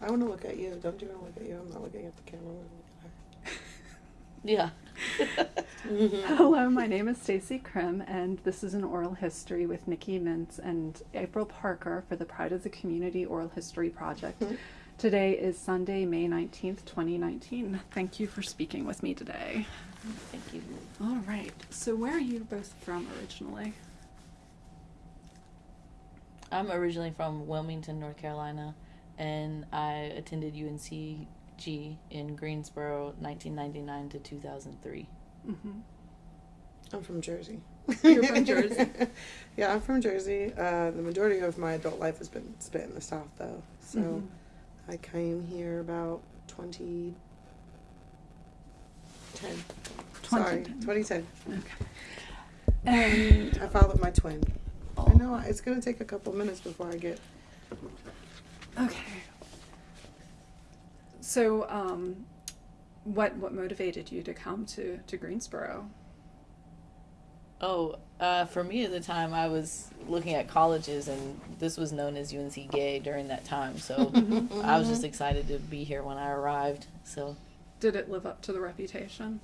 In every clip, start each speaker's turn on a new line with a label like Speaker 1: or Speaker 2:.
Speaker 1: I want to look at you. Don't you want to look at you? I'm not looking at the camera.
Speaker 2: Yeah.
Speaker 3: Hello, my name is Stacy Krim, and this is an oral history with Nikki Mintz and April Parker for the Pride of the Community Oral History Project.
Speaker 1: Mhm.
Speaker 3: Today is Sunday, May 19th, 2019. Thank you for speaking with me today.
Speaker 2: Thank you.
Speaker 3: All right, so where are you both from originally?
Speaker 2: I'm originally from Wilmington, North Carolina, and I attended UNCG in Greensboro, 1999 to 2003.
Speaker 3: Mm-hmm.
Speaker 1: I'm from Jersey.
Speaker 3: You're from Jersey?
Speaker 1: yeah, I'm from Jersey. Uh, the majority of my adult life has been spent in the South, though. So
Speaker 3: Mhm.
Speaker 1: I came here about 2010. Sorry,
Speaker 3: 2010.
Speaker 1: 2010.
Speaker 3: Okay. And
Speaker 1: I followed my twin. I know it's gonna take a couple minutes before I get.
Speaker 3: Okay. So, um, what what motivated you to come to to Greensboro?
Speaker 2: Oh, uh, for me at the time, I was looking at colleges, and this was known as UNC Gay during that time. So I was just excited to be here when I arrived. So
Speaker 3: Did it live up to the reputation?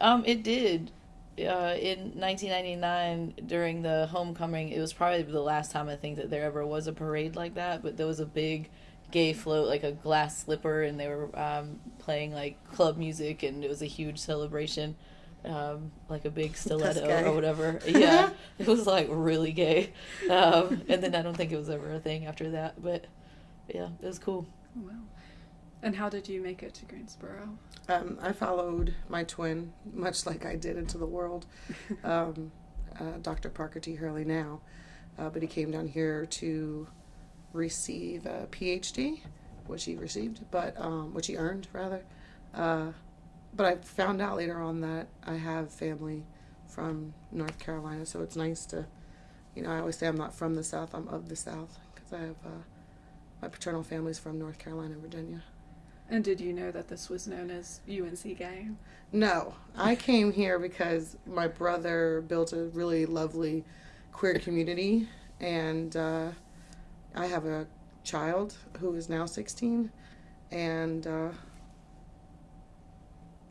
Speaker 2: Um, it did. Uh, in 1999, during the homecoming, it was probably the last time I think that there ever was a parade like that. But there was a big gay float, like a glass slipper, and they were um, playing like club music, and it was a huge celebration, um, like a big stiletto or whatever. Yeah, it was like really gay. Um, and then I don't think it was ever a thing after that. But yeah, it was cool.
Speaker 3: Oh, wow. And how did you make it to Greensboro?
Speaker 1: Um, I followed my twin, much like I did into the world. Um, uh, Dr. Parker T. Hurley now, uh, but he came down here to receive a PhD, which he received, but um, which he earned rather. Uh, but I found out later on that I have family from North Carolina, so it's nice to, you know, I always say I'm not from the South, I'm of the South, because I have uh, my paternal family's from North Carolina, Virginia.
Speaker 3: And did you know that this was known as UNC Gay?
Speaker 1: No, I came here because my brother built a really lovely queer community, and uh, I have a child who is now 16, and uh,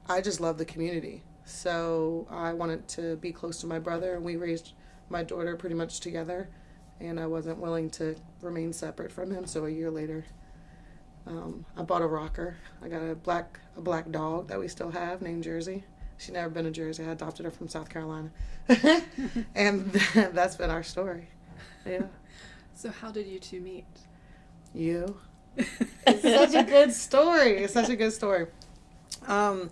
Speaker 1: I just love the community. So I wanted to be close to my brother, and we raised my daughter pretty much together, and I wasn't willing to remain separate from him. So a year later, um, I bought a rocker. I got a black a black dog that we still have named Jersey. She never been to Jersey. I adopted her from South Carolina, and that's been our story. Yeah,
Speaker 3: So, how did you two meet?
Speaker 1: you. It's such a good story. It's such a good story. Um,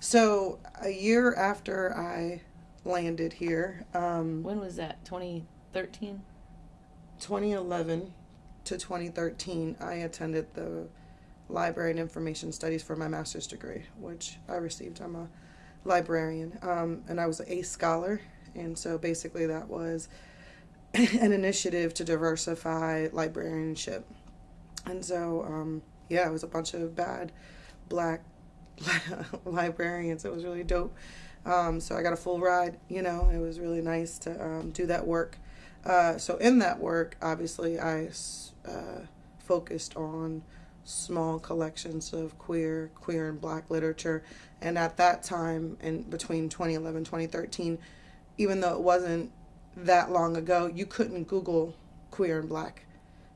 Speaker 1: so a year after I landed here, um,
Speaker 2: When was that? 2013.
Speaker 1: 2011 to 2013, I attended the Library and Information Studies for my master's degree, which I received. I'm a librarian, um, and I was ACE scholar, and so basically that was an initiative to diversify librarianship. And so, um, yeah, it was a bunch of bad black librarians. It was really dope. Um, so I got a full ride, you know, it was really nice to um, do that work. Uh, so in that work, obviously, I uh, focused on small collections of queer, queer and black literature. And at that time, in between 2011 2013, even though it wasn't that long ago, you couldn't Google queer and black.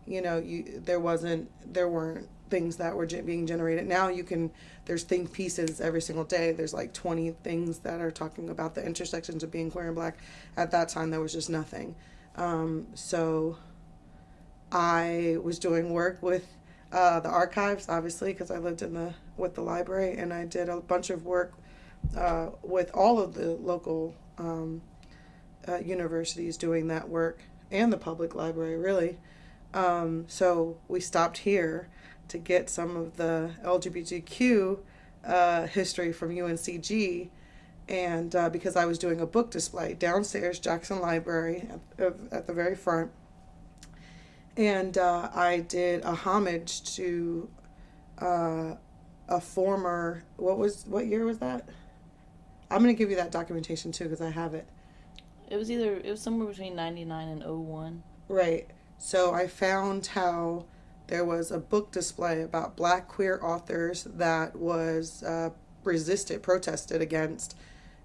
Speaker 1: You know, you there wasn't there weren't things that were being generated. Now you can there's think pieces every single day. There's like 20 things that are talking about the intersections of being queer and black. At that time, there was just nothing. Um, so I was doing work with uh, the archives, obviously, because I lived in the with the library, and I did a bunch of work uh, with all of the local um, uh, universities doing that work and the public library, really. Um, so we stopped here to get some of the LGBTQ uh, history from UNCG, and uh, because I was doing a book display downstairs, Jackson Library, at, at the very front, and uh, I did a homage to uh, a former what was what year was that? I'm gonna give you that documentation too because I have it.
Speaker 2: It was either it was somewhere between 99 and 01.
Speaker 1: Right. So I found how there was a book display about black queer authors that was uh, resisted, protested against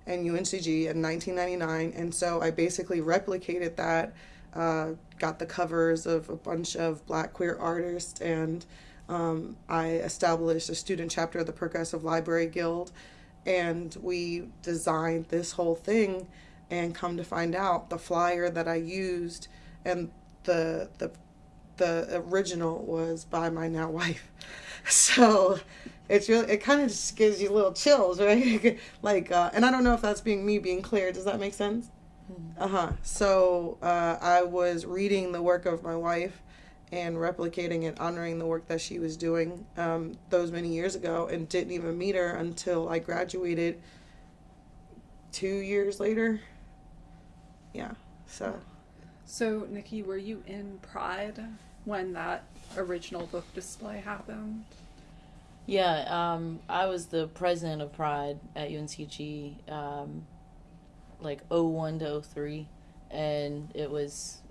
Speaker 1: in UNCG in 1999. And so I basically replicated that, uh, got the covers of a bunch of black queer artists, and um, I established a student chapter of the Progressive Library Guild. And we designed this whole thing, and come to find out, the flyer that I used and the the the original was by my now wife. So it's really it kind of just gives you little chills, right? like, uh, and I don't know if that's being me being clear. Does that make sense? Uh huh. So uh, I was reading the work of my wife and replicating and honoring the work that she was doing um, those many years ago, and didn't even meet her until I graduated two years later. Yeah. So.
Speaker 3: So, Nikki, were you in Pride when that original book display happened?
Speaker 2: Yeah, um, I was the president of Pride at UNCG, um, like 01 to 03, and it was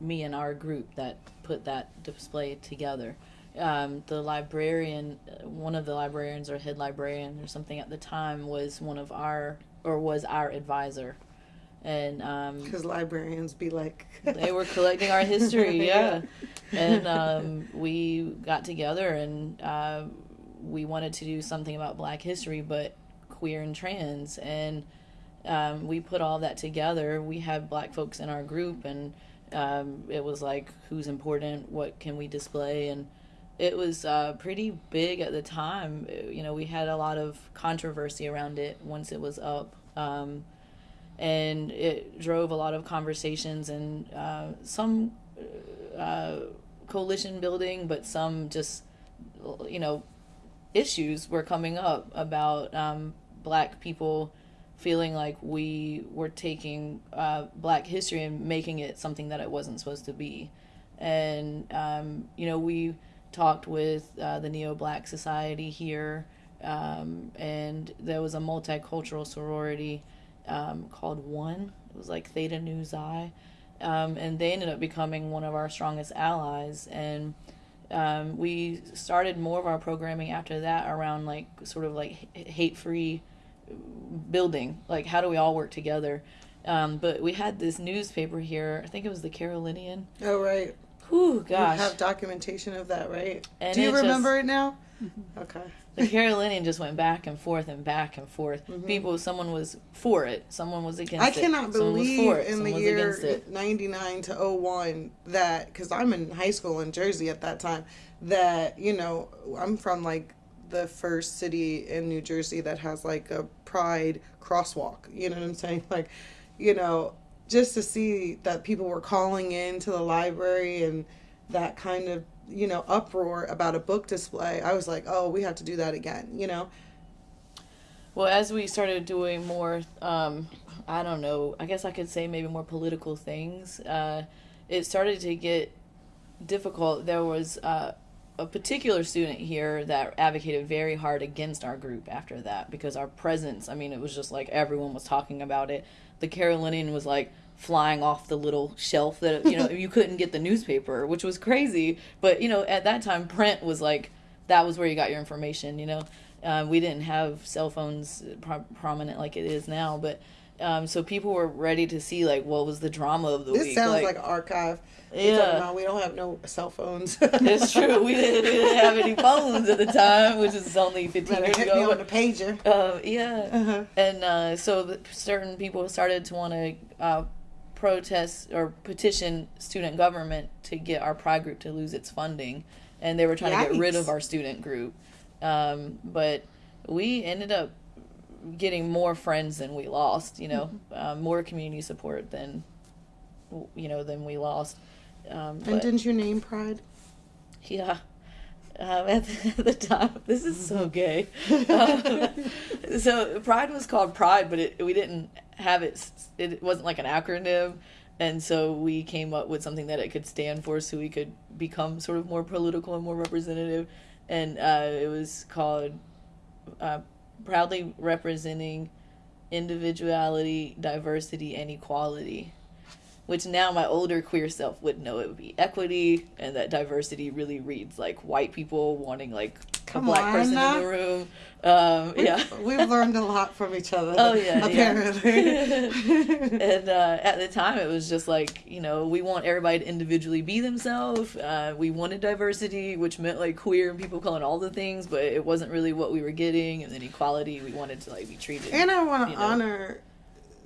Speaker 2: me and our group that put that display together. Um, the librarian, one of the librarians or head librarian or something at the time was one of our, or was our advisor. And, um,
Speaker 1: Because librarians be like,
Speaker 2: they were collecting our history, yeah. And um, we got together and uh, we wanted to do something about Black history, but queer and trans. And um, we put all that together. We had Black folks in our group, and um, it was like, who's important? What can we display? And it was uh, pretty big at the time. You know, we had a lot of controversy around it once it was up. Um, and it drove a lot of conversations and uh, some uh, coalition building, but some just, you know, issues were coming up about um, black people feeling like we were taking uh, black history and making it something that it wasn't supposed to be. And, um, you know, we talked with uh, the Neo Black Society here, um, and there was a multicultural sorority um, called One. It was like Theta Nu Xi. Um, and they ended up becoming one of our strongest allies. And um, we started more of our programming after that around like sort of like hate free building. Like, how do we all work together? Um, but we had this newspaper here. I think it was the Carolinian.
Speaker 1: oh, right.
Speaker 2: Whew, gosh.
Speaker 1: You have documentation of that, right?
Speaker 2: And
Speaker 1: Do you
Speaker 2: it just-
Speaker 1: remember it now? Okay.
Speaker 2: the Carolinian just went back and forth and back and forth.
Speaker 1: Mhm.
Speaker 2: People, someone was for it, someone was against
Speaker 1: I
Speaker 2: it.
Speaker 1: cannot
Speaker 2: someone
Speaker 1: believe
Speaker 2: it,
Speaker 1: in
Speaker 2: someone
Speaker 1: the year
Speaker 2: against it.
Speaker 1: 99 to 01 that, because I'm in high school in Jersey at that time, that, you know, I'm from like the first city in New Jersey that has like a pride crosswalk. You know what I'm saying? Like, you know, just to see that people were calling in to the library and that kind of, you know, uproar about a book display, I was like, oh, we have to do that again, you know?
Speaker 2: Well, as we started doing more, um, I don't know, I guess I could say maybe more political things, uh, it started to get difficult. There was uh, a particular student here that advocated very hard against our group after that because our presence, I mean, it was just like everyone was talking about it. The Carolinian was like, flying off the little shelf that you know you couldn't get the newspaper which was crazy but you know at that time print was like that was where you got your information you know uh, we didn't have cell phones pro- prominent like it is now but um, so people were ready to see like what was the drama of the
Speaker 1: This
Speaker 2: week
Speaker 1: sounds like, an archive.
Speaker 2: Yeah
Speaker 1: about we don't have no cell phones.
Speaker 2: it's true we didn't, we didn't have any phones at the time which is only 15
Speaker 1: Better
Speaker 2: years
Speaker 1: hit me
Speaker 2: ago
Speaker 1: on the pager.
Speaker 2: uh, yeah
Speaker 1: Uh-huh.
Speaker 2: and uh, so the, certain people started to want to uh, protest or petition student government to get our pride group to lose its funding and they were trying to get rid of our student group um, but we ended up getting more friends than we lost you know uh, more community support than you know than we lost um,
Speaker 1: And didn't you name Pride?
Speaker 2: yeah. Um, at, the, at the time, this is so gay. Um, so Pride was called Pride, but it, we didn't have it. It wasn't like an acronym, and so we came up with something that it could stand for, so we could become sort of more political and more representative. And uh, it was called uh, proudly representing individuality, diversity, and equality which now my older queer self would know it would be equity, and that diversity really reads like white people wanting like
Speaker 1: Come
Speaker 2: a black
Speaker 1: on
Speaker 2: person in the room. Um, yeah.
Speaker 1: We've learned a lot from each other.
Speaker 2: Oh, yeah, yeah.
Speaker 1: apparently.
Speaker 2: and uh, at the time, it was just like you know we want everybody to individually be themselves. Uh, we wanted diversity, which meant like queer and people calling all the things, but it wasn't really what we were getting. And then equality, we wanted to like be treated.
Speaker 1: and I want to
Speaker 2: you know.
Speaker 1: honor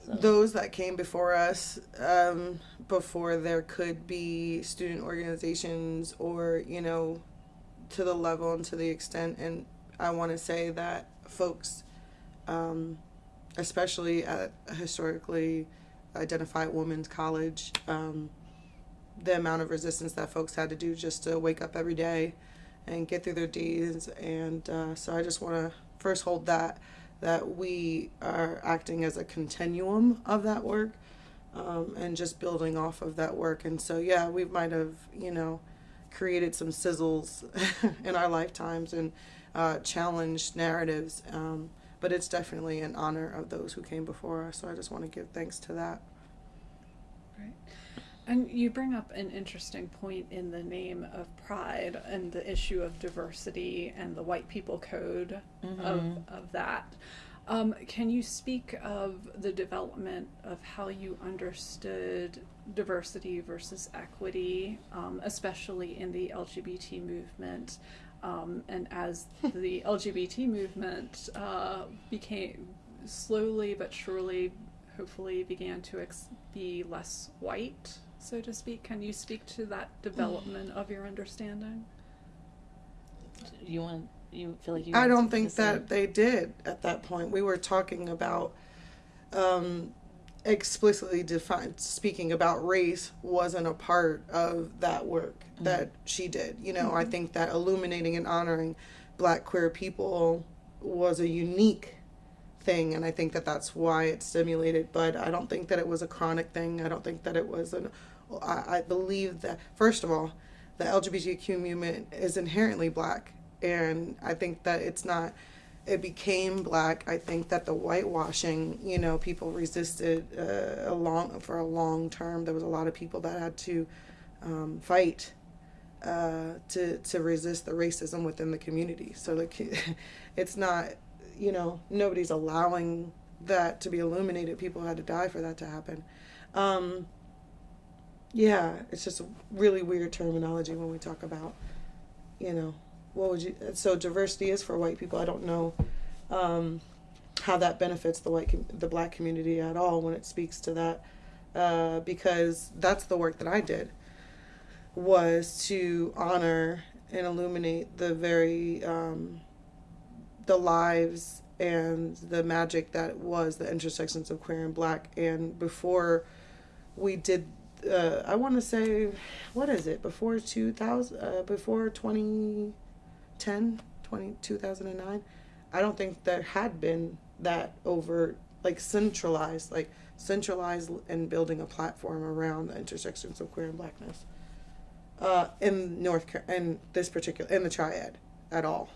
Speaker 2: So-
Speaker 1: those that came before us, um, before there could be student organizations or you know, to the level and to the extent. And I want to say that folks, um, especially at a historically identified women's college, um, the amount of resistance that folks had to do just to wake up every day and get through their days. And uh, so I just want to first hold that that we are acting as a continuum of that work um, and just building off of that work. And so, yeah, we might have, you know, created some sizzles in our lifetimes and uh, challenged narratives. Um, but it's definitely an honor of those who came before us. So I just want to give thanks to that. Right.
Speaker 3: And you bring up an interesting point in the name of Pride and the issue of diversity and the white people code of, of that. Um, can you speak of the development of how you understood diversity versus equity, um, especially in the LGBT movement? Um, and as the LGBT movement uh, became slowly but surely, hopefully, began to ex- be less white, so to speak, can you speak to that development of your understanding?
Speaker 2: you want you feel like you?
Speaker 1: I don't think that they did at that point. We were talking about um, explicitly defined, speaking about race wasn't a part of that work mm-hmm. that she did. You know, I mm-hmm. think that illuminating and honoring black queer people was a unique thing and i think that that's why it stimulated but i don't think that it was a chronic thing. I don't think that it was an i, I believe that first of all the lgbtq movement is inherently black and i think that it's not it became black i think that the whitewashing you know people resisted uh, a long for a long term. There was a lot of people that had to um, fight uh, to to resist the racism within the community. So it's not you know nobody's allowing that to be illuminated. People had to die for that to happen. Um, yeah it's just a really weird terminology when we talk about you know what would you so diversity is for white people. I don't know um, how that benefits the white the black community at all when it speaks to that uh, because that's the work that i did was to honor and illuminate the very um, the lives and the magic that was the intersections of queer and black. And before we did uh, i want to say what is it? Before 2000 uh, before 2010 20, 2009 i don't think there had been that overt like centralized like centralized and building a platform around the intersections of queer and blackness uh, in north Car- in this particular in the triad at all.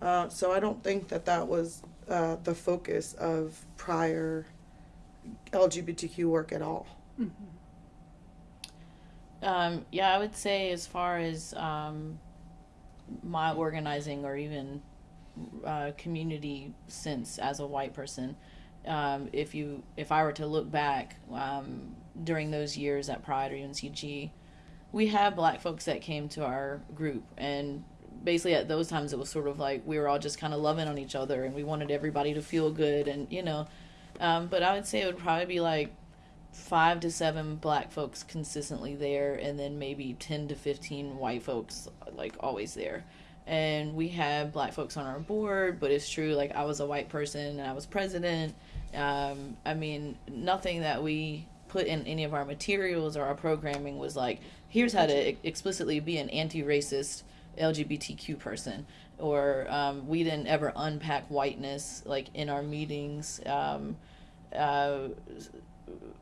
Speaker 1: Uh, so I don't think that that was uh, the focus of prior LGBTQ work at all.
Speaker 2: Um, yeah, I would say as far as um, my organizing or even uh, community sense as a white person, um, if you if I were to look back um, during those years at Pride or UNCG, we had black folks that came to our group. And basically at those times it was sort of like we were all just kind of loving on each other and we wanted everybody to feel good and you know um, but i would say it would probably be like five to seven black folks consistently there and then maybe 10 to 15 white folks like always there. And we had black folks on our board but it's true like i was a white person and i was president. Um, i mean nothing that we put in any of our materials or our programming was like here's how to explicitly be an anti-racist lgbtq person. Or um, we didn't ever unpack whiteness like in our meetings. Um, uh,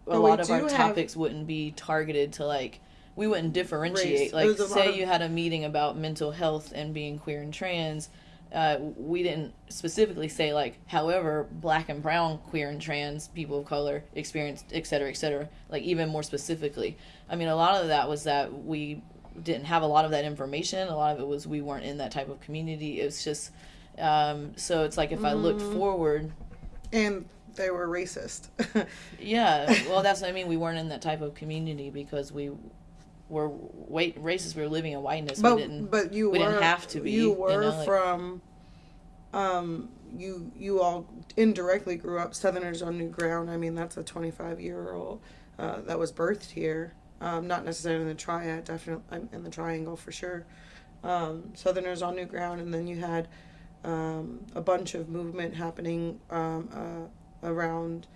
Speaker 2: a
Speaker 1: But
Speaker 2: lot of our
Speaker 1: have-
Speaker 2: topics wouldn't be targeted to like we wouldn't differentiate.
Speaker 1: Race.
Speaker 2: like
Speaker 1: There's a lot
Speaker 2: say
Speaker 1: of-
Speaker 2: you had a meeting about mental health and being queer and trans uh, we didn't specifically say like however black and brown queer and trans people of color experienced et cetera et cetera like even more specifically. I mean a lot of that was that we didn't have a lot of that information. A lot of it was we weren't in that type of community. It was just um, so it's like if i looked forward
Speaker 1: And they were racist.
Speaker 2: yeah well that's what i mean we weren't in that type of community because we were white racist we were living in whiteness
Speaker 1: but
Speaker 2: we didn't
Speaker 1: but you
Speaker 2: we
Speaker 1: were
Speaker 2: didn't have to be,
Speaker 1: You
Speaker 2: you
Speaker 1: were
Speaker 2: know, like-
Speaker 1: from. Um, you you all indirectly grew up Southerners on new ground. I mean, that's a twenty five year old uh, that was birthed here. Um, not necessarily in the triad, definitely in the triangle for sure. Um, Southerners on new ground, and then you had um, a bunch of movement happening um, uh, around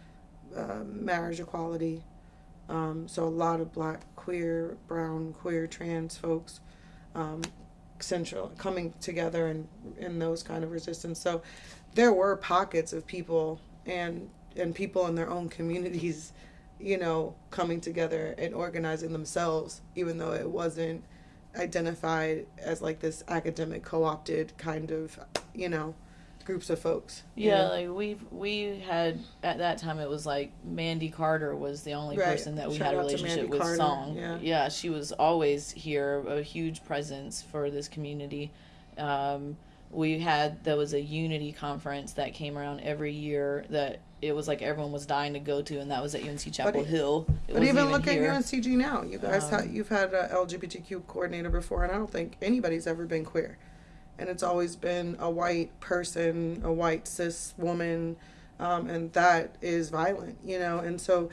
Speaker 1: uh, marriage equality. Um, so a lot of black, queer, brown, queer, trans folks um, central coming together and in those kind of resistance. So there were pockets of people and and people in their own communities, you know, coming together and organizing themselves, even though it wasn't identified as like this academic co-opted kind of, you know, groups of folks. you
Speaker 2: Yeah,
Speaker 1: know?
Speaker 2: like we we had at that time it was like Mandy Carter was the only
Speaker 1: Right.
Speaker 2: person that we
Speaker 1: Shout
Speaker 2: had a relationship with
Speaker 1: Carter,
Speaker 2: song.
Speaker 1: yeah.
Speaker 2: she was always here, a huge presence for this community. Um, we had there was a unity conference that came around every year that it was like everyone was dying to go to, and that was at UNC Chapel
Speaker 1: it-
Speaker 2: Hill. It
Speaker 1: But even look
Speaker 2: here.
Speaker 1: at UNCG now. You guys,
Speaker 2: Um,
Speaker 1: ha- you've had a LGBTQ coordinator before, and I don't think anybody's ever been queer. And it's always been a white person, a white cis woman, um, and that is violent, you know. And so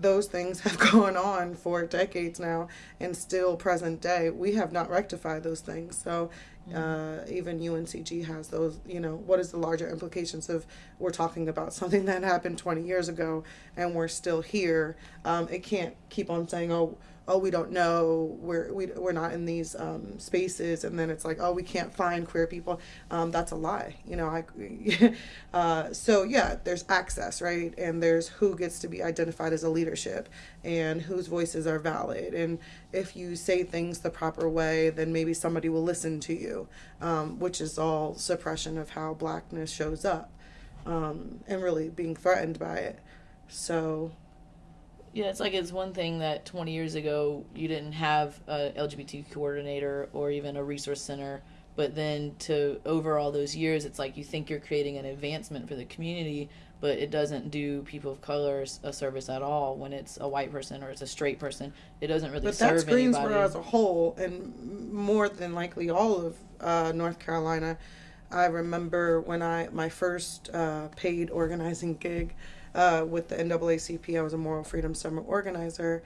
Speaker 1: those things have gone on for decades now, and still present day, we have not rectified those things. So uh, even UNCG has those, you know, what is the larger implications of we're talking about something that happened 20 years ago and we're still here. Um, it can't keep on saying, oh, oh, we don't know, we're, we, we're not in these um, spaces, and then it's like, oh, we can't find queer people. Um, that's a lie, you know. I, uh, so yeah, there's access, right, and there's who gets to be identified as a leadership, and whose voices are valid, and if you say things the proper way, then maybe somebody will listen to you, um, which is all suppression of how blackness shows up, um, and really being threatened by it. So
Speaker 2: Yeah, it's like it's one thing that 20 years ago you didn't have a LGBT coordinator or even a resource center, but then to over all those years, it's like you think you're creating an advancement for the community, but it doesn't do people of color a service at all when it's a white person or it's a straight person. It doesn't really
Speaker 1: But
Speaker 2: serve
Speaker 1: that's Greensboro
Speaker 2: anybody.
Speaker 1: as a whole, and more than likely all of uh, North Carolina. I remember when I my first uh, paid organizing gig uh, with the NAACP. I was a Moral Freedom Summer organizer,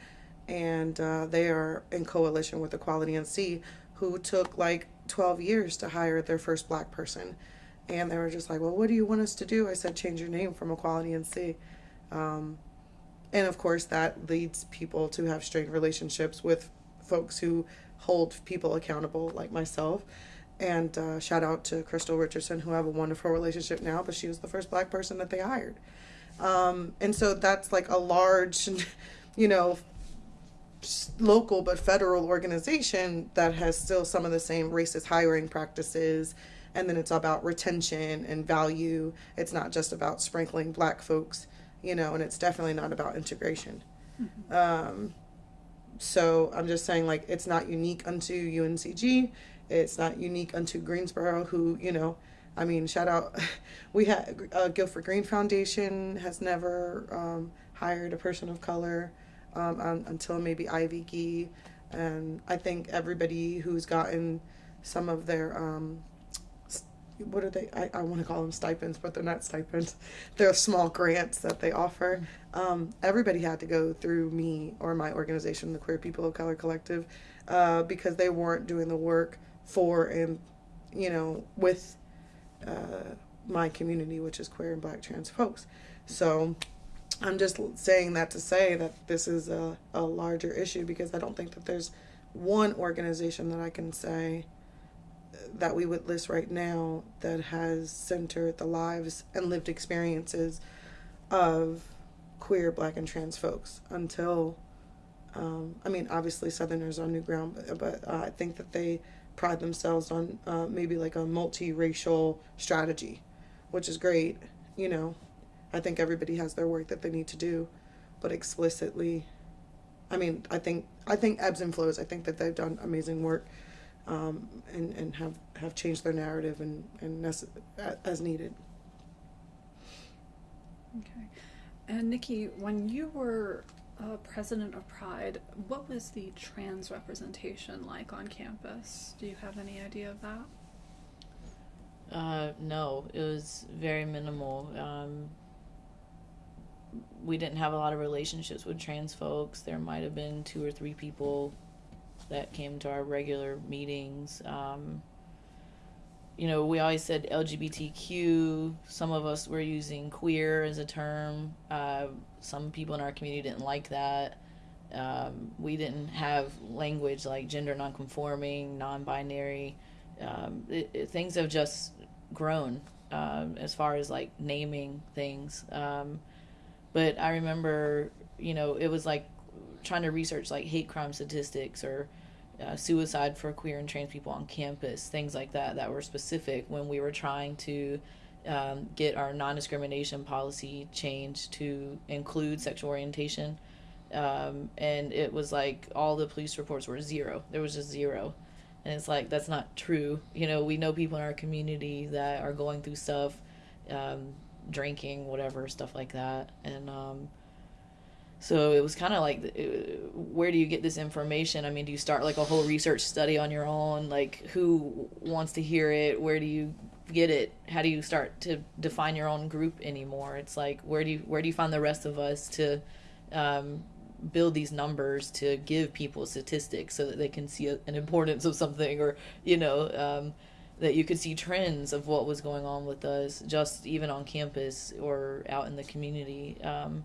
Speaker 1: and uh, they are in coalition with Equality NC, who took like twelve years to hire their first black person, and they were just like, "Well, what do you want us to do?" I said, "Change your name from Equality NC." Um, and of course that leads people to have strained relationships with folks who hold people accountable like myself and uh, shout out to crystal richardson who I have a wonderful relationship now but she was the first black person that they hired um, and so that's like a large you know local but federal organization that has still some of the same racist hiring practices. And then it's about retention and value. It's not just about sprinkling black folks you know and it's definitely not about integration. Um, so i'm just saying like it's not unique unto uncg it's not unique unto greensboro who you know i mean shout out we had uh, guilford green foundation has never um, hired a person of color um, un, until maybe ivy gee and i think everybody who's gotten some of their um, what are they i, I want to call them stipends but they're not stipends. They're small grants that they offer. Um, everybody had to go through me or my organization the queer people of color collective uh, because they weren't doing the work for and you know with uh, my community which is queer and black trans folks. So i'm just saying that to say that this is a, a larger issue because i don't think that there's one organization that i can say that we would list right now that has centered the lives and lived experiences of queer, black, and trans folks until, um, I mean, obviously Southerners on new ground, but, but uh, I think that they pride themselves on uh, maybe like a multiracial strategy, which is great. You know, I think everybody has their work that they need to do, but explicitly, I mean, I think I think ebbs and flows. I think that they've done amazing work, um, and and have have changed their narrative and and nece- as needed.
Speaker 3: Okay. And Nikki, when you were uh, president of Pride, what was the trans representation like on campus? Do you have any idea of that?
Speaker 2: Uh, no, it was very minimal. Um, we didn't have a lot of relationships with trans folks. There might have been two or three people that came to our regular meetings. Um, you know, we always said LGBTQ. Some of us were using queer as a term. Uh, some people in our community didn't like that. Um, we didn't have language like gender nonconforming, non binary. Um, things have just grown um, as far as like naming things. Um, but I remember, you know, it was like trying to research like hate crime statistics or uh, suicide for queer and trans people on campus, things like that, that were specific when we were trying to um, get our non discrimination policy changed to include sexual orientation. Um, and it was like all the police reports were zero. There was just zero. And it's like, that's not true. You know, we know people in our community that are going through stuff, um, drinking, whatever, stuff like that. And, um, so it was kind of like, uh, where do you get this information? I mean, do you start like a whole research study on your own? Like, who wants to hear it? Where do you get it? How do you start to define your own group anymore? It's like, where do you where do you find the rest of us to um, build these numbers to give people statistics so that they can see a, an importance of something, or you know. Um, that you could see trends of what was going on with us just even on campus or out in the community um,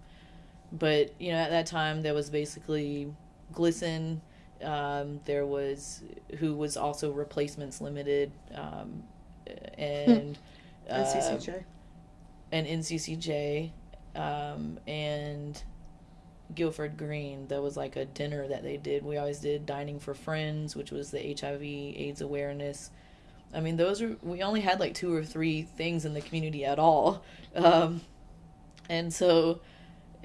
Speaker 2: but you know at that time there was basically GLSEN um, there was who was also replacements limited um, and uh,
Speaker 1: NCCJ.
Speaker 2: and NCCJ um, and Guilford Green. There was like a dinner that they did. We always did dining for friends, which was the HIV AIDS awareness. I mean, those are we only had like two or three things in the community at all, um, and so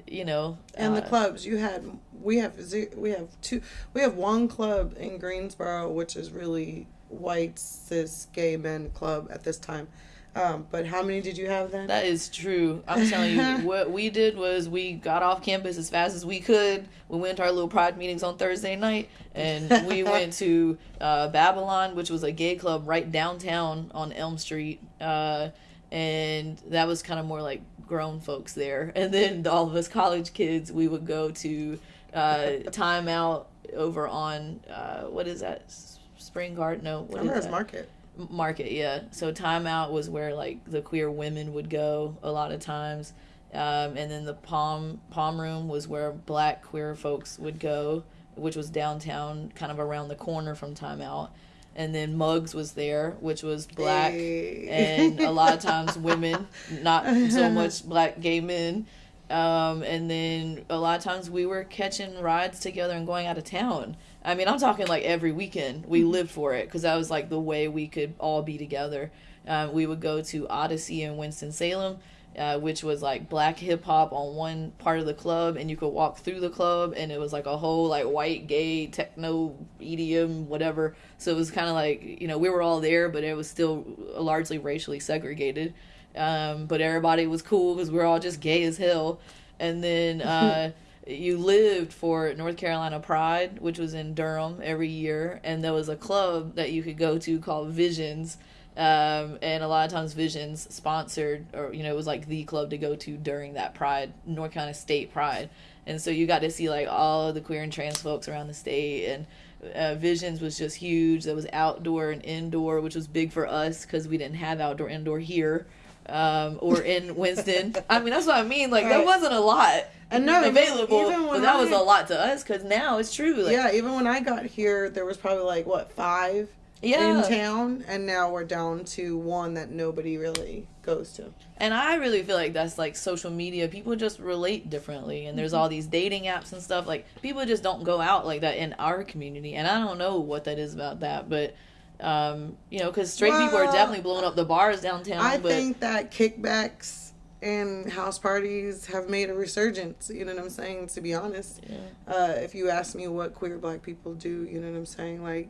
Speaker 2: you know.
Speaker 1: And the
Speaker 2: uh,
Speaker 1: clubs you had, we have we have two, we have one club in Greensboro, which is really white cis gay men club at this time. Um, but how many did you have then?
Speaker 2: That is true. I'm telling you, what we did was we got off campus as fast as we could. We went to our little pride meetings on Thursday night, and we went to uh, Babylon, which was a gay club right downtown on Elm Street. Uh, and that was kind of more like grown folks there. And then all of us college kids, we would go to uh, Time Out over on uh, what is that? Spring Garden? No, what is that?
Speaker 1: Market.
Speaker 2: market yeah so timeout was where like the queer women would go a lot of times um, and then the palm palm room was where black queer folks would go which was downtown kind of around the corner from timeout and then mugs was there which was black
Speaker 1: Hey.
Speaker 2: and a lot of times women not so much black gay men um, and then a lot of times we were catching rides together and going out of town I mean, I'm talking like every weekend. We lived for it because that was like the way we could all be together. Uh, we would go to Odyssey in Winston Salem, uh, which was like black hip hop on one part of the club, and you could walk through the club, and it was like a whole like white gay techno EDM whatever. So it was kind of like you know we were all there, but it was still largely racially segregated. Um, but everybody was cool because we are all just gay as hell. And then. Uh, you lived for North Carolina Pride, which was in Durham every year, and there was a club that you could go to called Visions. Um, and a lot of times Visions sponsored, or you know, it was like the club to go to during that Pride, North Carolina State Pride, and so you got to see like all of the queer and trans folks around the state, and uh, Visions was just huge. That was outdoor and indoor, which was big for us because we didn't have outdoor indoor here, um, or in Winston. I mean, that's what I mean. Like there wasn't a lot
Speaker 1: And no,
Speaker 2: available,
Speaker 1: even
Speaker 2: but that was a lot to us because now it's true. Like,
Speaker 1: yeah, even when I got here, there was probably like what five
Speaker 2: yeah.
Speaker 1: in town, and now we're down to one that nobody really goes to.
Speaker 2: And I really feel like that's like social media. People just relate differently, and there's all these dating apps and stuff. Like people just don't go out like that in our community, and I don't know what that is about that, but Um, you know, because straight people are definitely blowing up the bars downtown.
Speaker 1: I
Speaker 2: but
Speaker 1: think that kickbacks and house parties have made a resurgence. You know what I'm saying? To be honest,
Speaker 2: yeah.
Speaker 1: uh, if you ask me what queer black people do, you know what I'm saying? Like,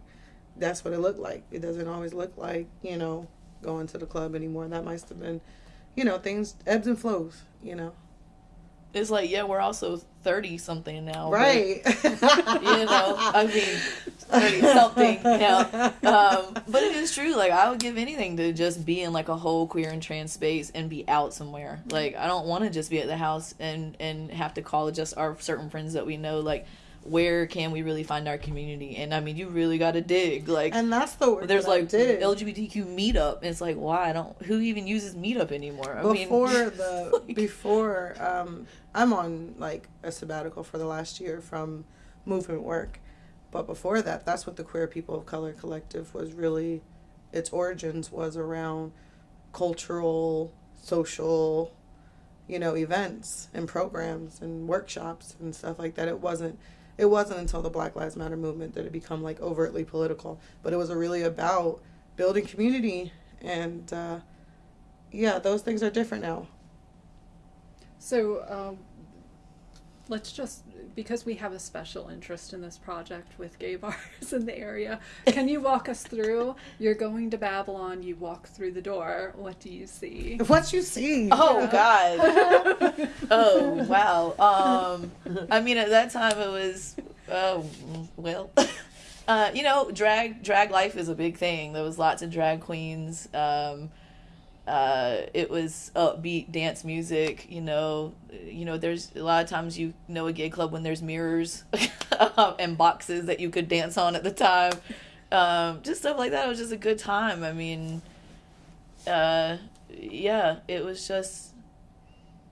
Speaker 1: that's what it looked like. It doesn't always look like you know going to the club anymore. That might have been, you know, things ebbs and flows. You know,
Speaker 2: it's like yeah, we're also thirty something now, but,
Speaker 1: right?
Speaker 2: you know, I mean, thirty something now. Um, but it is true. Like I would give anything to just be in like a whole queer and trans space and be out somewhere. Like I don't want to just be at the house and and have to call just our certain friends that we know. Like where can we really find our community? And I mean, you really got to dig. Like
Speaker 1: and that's the word
Speaker 2: there's like. LGBTQ meetup. And it's like why I don't. Who even uses meetup anymore? I
Speaker 1: before
Speaker 2: mean,
Speaker 1: the
Speaker 2: like-
Speaker 1: before um i'm on like a sabbatical for the last year from movement work but before that that's what the queer people of color collective was really its origins was around cultural social you know events and programs and workshops and stuff like that it wasn't it wasn't until the black lives matter movement that it become like overtly political but it was really about building community and uh yeah those things are different now.
Speaker 3: So um, let's just, because we have a special interest in this project with gay bars in the area, can you walk us through? You're going to Babylon, you walk through the door. What do you see?
Speaker 1: what you see
Speaker 2: Oh God. oh wow. Um, I mean, at that time it was, oh well, uh, you know, drag drag life is a big thing. There was lots of drag queens. Um, uh, it was upbeat dance music. You know, you know. There's a lot of times you know a gay club when there's mirrors and boxes that you could dance on at the time. Um, just stuff like that. It was just a good time. I mean, uh, yeah, it was just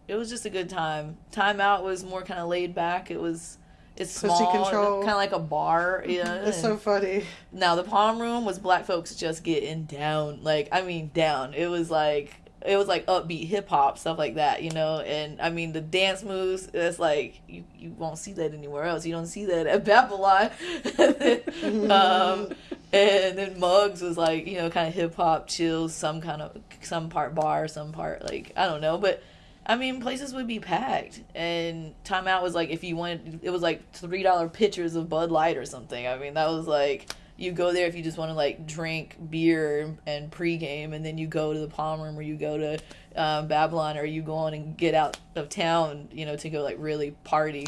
Speaker 2: it was just a good time. Time out was more kind of laid back. It was it's
Speaker 1: Pussy
Speaker 2: small,
Speaker 1: control.
Speaker 2: kind of like a bar. Yeah.
Speaker 1: it's so funny
Speaker 2: now the palm room was black folks just getting down, like I mean down. It was like it was like upbeat hip hop stuff like that, you know. And I mean the dance moves. It's like you you won't see that anywhere else. You don't see that at Babylon. um, and then Mugs was like you know kind of hip hop chills, some kind of some part bar, some part like I don't know, but. I mean, places would be packed, and Time Out was like if you wanted, it was like three dollar pitchers of Bud Light or something. I mean, that was like you go there if you just want to like drink beer and pregame, and then you go to the Palm Room or you go to um, Babylon or you go on and get out of town, you know, to go like really party.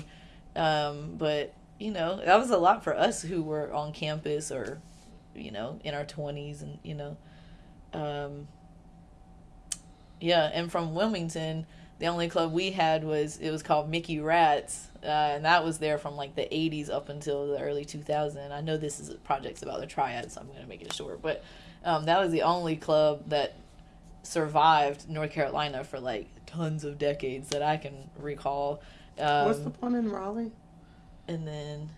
Speaker 2: Um, but you know, that was a lot for us who were on campus or, you know, in our twenties, and you know, um, yeah. And from Wilmington, the only club we had was it was called Mickey Rats, uh, and that was there from like the '80s up until the early 2000s. I know this is a project's about the triad, so I'm gonna make it short, but um, that was the only club that survived North Carolina for like tons of decades that I can recall. Um,
Speaker 1: what's the one in raleigh
Speaker 2: and then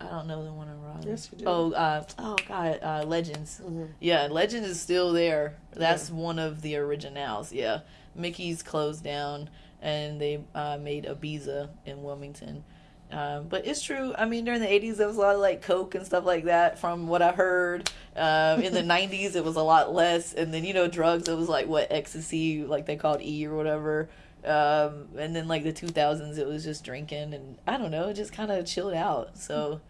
Speaker 2: I don't know the one in Raleigh.
Speaker 1: Yes, you do.
Speaker 2: Oh, uh, oh God, uh, Legends.
Speaker 1: Mhm.
Speaker 2: Yeah, Legends is still there. That's one of the originals. Yeah, Mickey's closed down, and they uh, made Ibiza in Wilmington. Um, but it's true. I mean, during the '80s, there was a lot of like coke and stuff like that. From what I heard, um, in the '90s, it was a lot less. And then you know, drugs. It was like what ecstasy, like they called E or whatever. Um, and then like the 2000s, it was just drinking, and I don't know, it just kind of chilled out. So,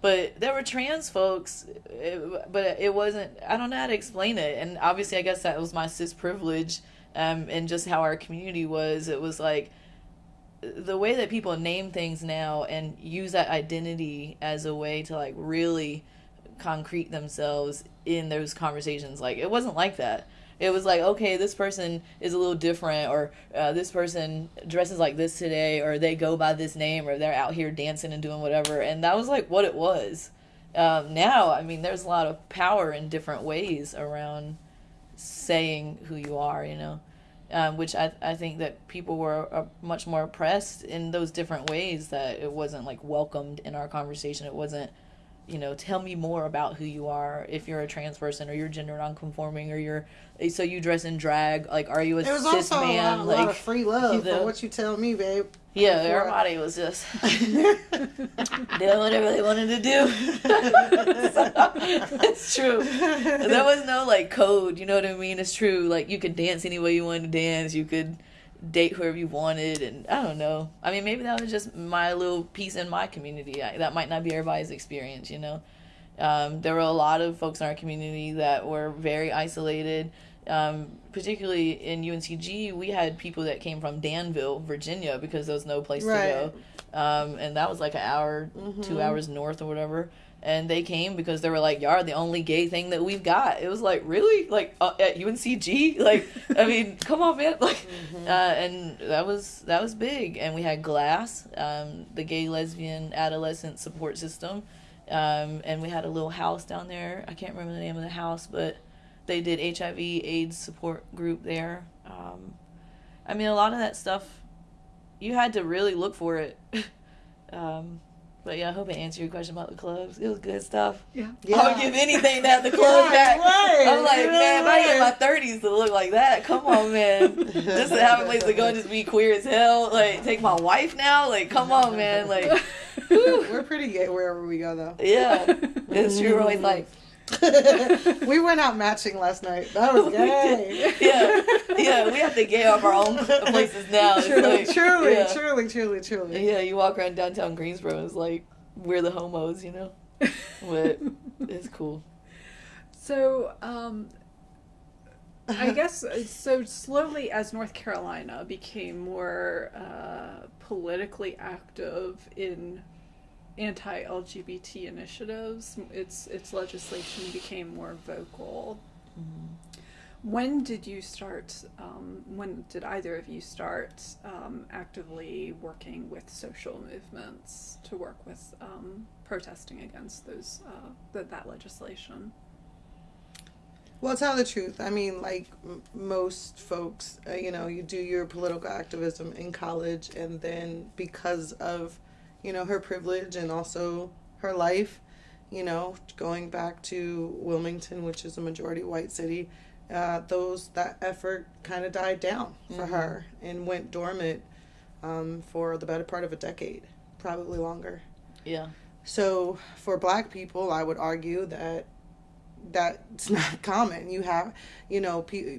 Speaker 2: but there were trans folks, it, but it wasn't. I don't know how to explain it. And obviously, I guess that was my cis privilege, um, and just how our community was. It was like the way that people name things now and use that identity as a way to like really concrete themselves in those conversations like it wasn't like that it was like okay this person is a little different or uh, this person dresses like this today or they go by this name or they're out here dancing and doing whatever and that was like what it was um, now i mean there's a lot of power in different ways around saying who you are you know? Um, which I, I think that people were uh, much more oppressed in those different ways that it wasn't like welcomed in our conversation. It wasn't you know, tell me more about who you are. If you're a trans person or you're gender nonconforming or you're so you dress in drag, like are you a cis
Speaker 1: also
Speaker 2: man?
Speaker 1: a lot,
Speaker 2: like
Speaker 1: lot of free love
Speaker 2: know.
Speaker 1: for what you tell me, babe.
Speaker 2: yeah,
Speaker 1: before-
Speaker 2: everybody was just doing whatever they wanted to do. it's true. There was no like code, you know what I mean? It's true. Like you could dance any way you wanted to dance. You could date whoever you wanted, and I don't know. I mean, maybe that was just my little piece in my community. I, that might not be everybody's experience, you know. Um, there were a lot of folks in our community that were very isolated. Um, particularly in UNCG, we had people that came from Danville, Virginia, because there was no place
Speaker 1: Right.
Speaker 2: to go, um, and that was like an hour, two hours north or whatever. And they came because they were like, "Y'all are the only gay thing that we've got." It was like, really, like uh, at UNCG, like I mean, come on, man, like, uh, and that was that was big. And we had Glass, um, the gay lesbian adolescent support system, um, and we had a little house down there. I can't remember the name of the house, but they did HIV AIDS support group there. Um, I mean, a lot of that stuff, you had to really look for it. um, but yeah, I hope I answered your question about the clubs. It was good stuff.
Speaker 3: Yeah. yeah.
Speaker 2: I would give anything to have the club
Speaker 1: Right,
Speaker 2: back.
Speaker 1: right,
Speaker 2: I'm like,
Speaker 1: you know,
Speaker 2: man, if I get in my thirties to look like that, come on, man. just to have a place to go and just be queer as hell. Like, take my wife now. Like, come on, man. Like, whew.
Speaker 1: We're pretty gay wherever we go, though.
Speaker 2: yeah, it's true. Always like,
Speaker 1: we went out matching last night. That was gay.
Speaker 2: yeah, yeah. We have to gay off our own places now.
Speaker 1: Truly,
Speaker 2: like,
Speaker 1: truly,
Speaker 2: yeah.
Speaker 1: truly, truly, truly.
Speaker 2: Yeah, you walk around downtown Greensboro, it's like we're the homos, you know. But it's cool.
Speaker 3: So, um, I guess uh, so. Slowly, as North Carolina became more uh, politically active in anti-LGBT initiatives, its its legislation became more vocal. When did you start? Um, when did either of you start um, actively working with social movements to work with um, protesting against those uh, th- that legislation?
Speaker 1: Well, tell the truth. I mean, like m- most folks, uh, you know, you do your political activism in college, and then because of, you know, her privilege and also her life, you know, going back to Wilmington, which is a majority white city, uh, those that effort kind of died down for her and went dormant um, for the better part of a decade, probably longer.
Speaker 2: Yeah.
Speaker 1: So for black people, I would argue that that's not common. You have, you know, pe-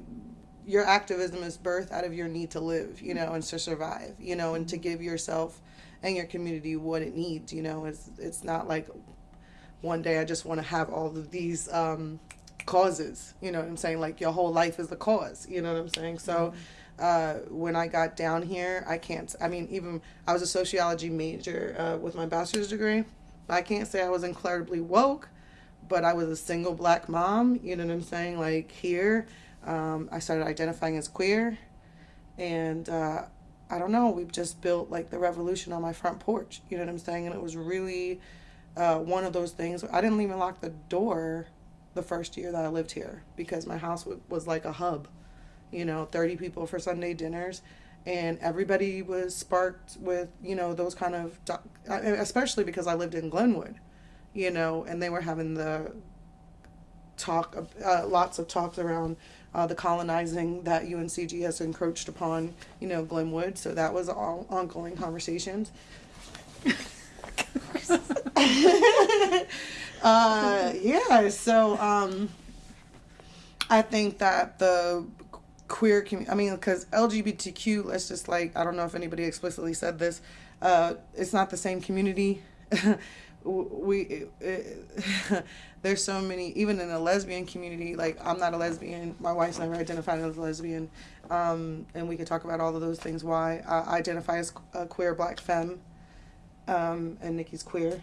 Speaker 1: your activism is birthed out of your need to live, you know, and to survive, you know, and to give yourself and your community what it needs, you know. It's it's not like one day I just want to have all of these um, causes, you know what I'm saying? Like your whole life is the cause, you know what I'm saying? So uh, when I got down here, I can't, I mean, even I was a sociology major uh, with my bachelor's degree. I can't say I was incredibly woke, but I was a single black mom, you know what I'm saying? Like here, um, I started identifying as queer, and uh, I don't know, we've just built like the revolution on my front porch, you know what I'm saying? And it was really uh, one of those things. I didn't even lock the door the first year that I lived here because my house w- was like a hub, you know, 30 people for Sunday dinners. And everybody was sparked with, you know, those kind of, especially because I lived in Glenwood, you know, and they were having the talk, uh, lots of talks around uh, the colonizing that UNCG has encroached upon, you know, Glenwood. So that was all ongoing conversations. uh, yeah, so um, I think that the queer community, I mean, because LGBTQ, let's just like, I don't know if anybody explicitly said this, uh, it's not the same community. we, there's so many, even in the lesbian community, like, I'm not a lesbian, my wife's never identified as a lesbian, um, and we could talk about all of those things why. I identify as a queer black femme, um, and Nikki's queer.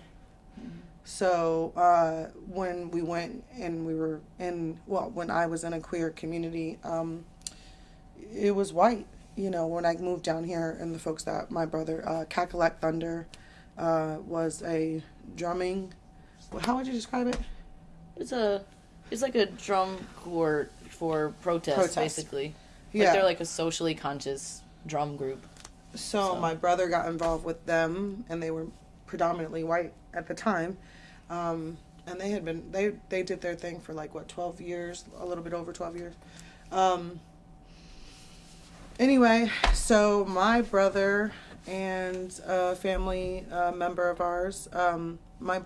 Speaker 1: So uh, when we went and we were in, well, when I was in a queer community, um, it was white. You know, when I moved down here, and the folks that my brother, uh, Cackalack Thunder, uh, was a drumming. How would you describe it?
Speaker 2: It's a, it's like a drum corps for protest,
Speaker 1: Protest.
Speaker 2: basically. Like
Speaker 1: Yeah.
Speaker 2: they're like a socially conscious drum group.
Speaker 1: So,
Speaker 2: So-
Speaker 1: my brother got involved with them, and they were predominantly white at the time. Um, and they had been they they did their thing for like what 12 years, a little bit over 12 years. Um, anyway, so my brother and a family uh, member of ours, um, my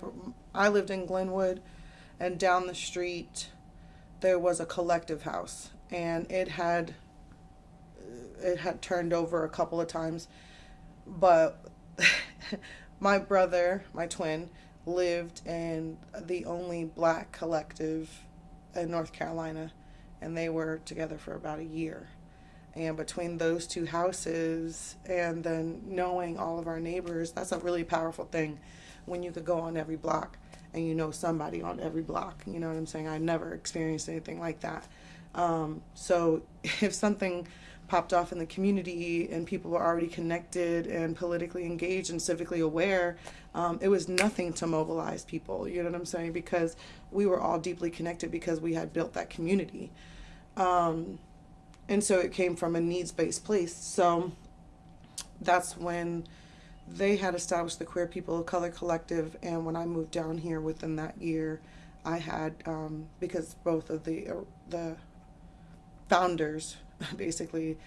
Speaker 1: I lived in Glenwood, and down the street there was a collective house, and it had it had turned over a couple of times, but my brother, my twin, lived in the only black collective in North Carolina, and they were together for about a year. And between those two houses and then knowing all of our neighbors, that's a really powerful thing when you could go on every block and you know somebody on every block. You know what I'm saying? I never experienced anything like that. Um, so if something popped off in the community and people were already connected and politically engaged and civically aware, um, it was nothing to mobilize people. You know what I'm saying? Because we were all deeply connected because we had built that community. Um, and so it came from a needs based place. So that's when they had established the Queer People of Color Collective. And when I moved down here within that year, I had, um, because both of the, uh, the founders basically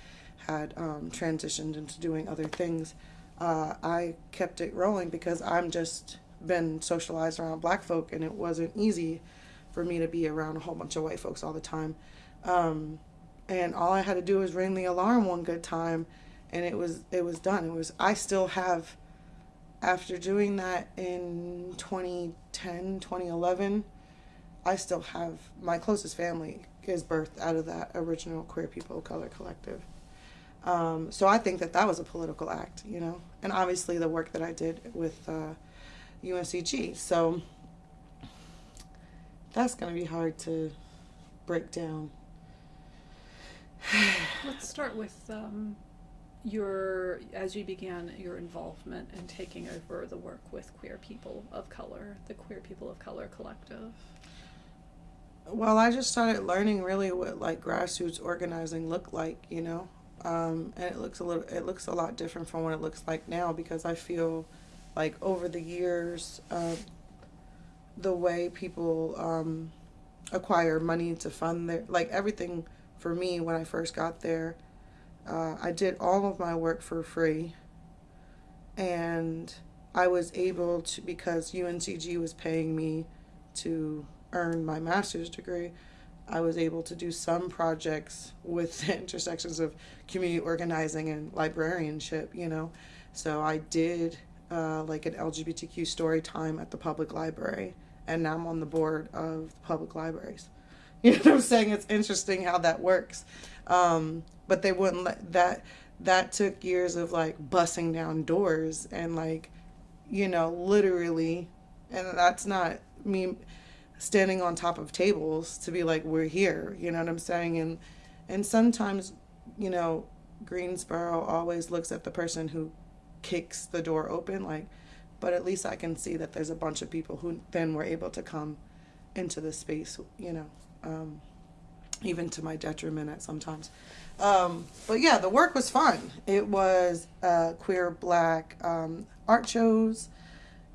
Speaker 1: had um, transitioned into doing other things, uh, I kept it rolling because I'm just been socialized around black folk and it wasn't easy for me to be around a whole bunch of white folks all the time. Um, and all I had to do was ring the alarm one good time and it was it was done. It was I still have after doing that in 2010, 2011, I still have my closest family is birthed out of that original Queer People of Color Collective. Um, so I think that that was a political act, you know, and obviously the work that I did with uh, UNCG. So that's going to be hard to break down.
Speaker 3: Let's start with um, your as you began your involvement in taking over the work with queer people of color, the Queer People of Color Collective.
Speaker 1: Well, I just started learning really what like grassroots organizing looked like, you know, um, and it looks a little it looks a lot different from what it looks like now because I feel like over the years, uh, the way people um, acquire money to fund their like everything for me when I first got there, uh, I did all of my work for free, and I was able to because UNCG was paying me to earn my master's degree. I was able to do some projects with the intersections of community organizing and librarianship, you know. So I did uh, like an LGBTQ story time at the public library, and now I'm on the board of the public libraries. You know what I'm saying? It's interesting how that works. Um, but they wouldn't let that, that took years of like busting down doors and like, you know, literally, and that's not me standing on top of tables to be like we're here you know what i'm saying and and sometimes you know greensboro always looks at the person who kicks the door open like but at least i can see that there's a bunch of people who then were able to come into the space you know um, even to my detriment at sometimes um, but yeah the work was fun. It was uh, queer black um, art shows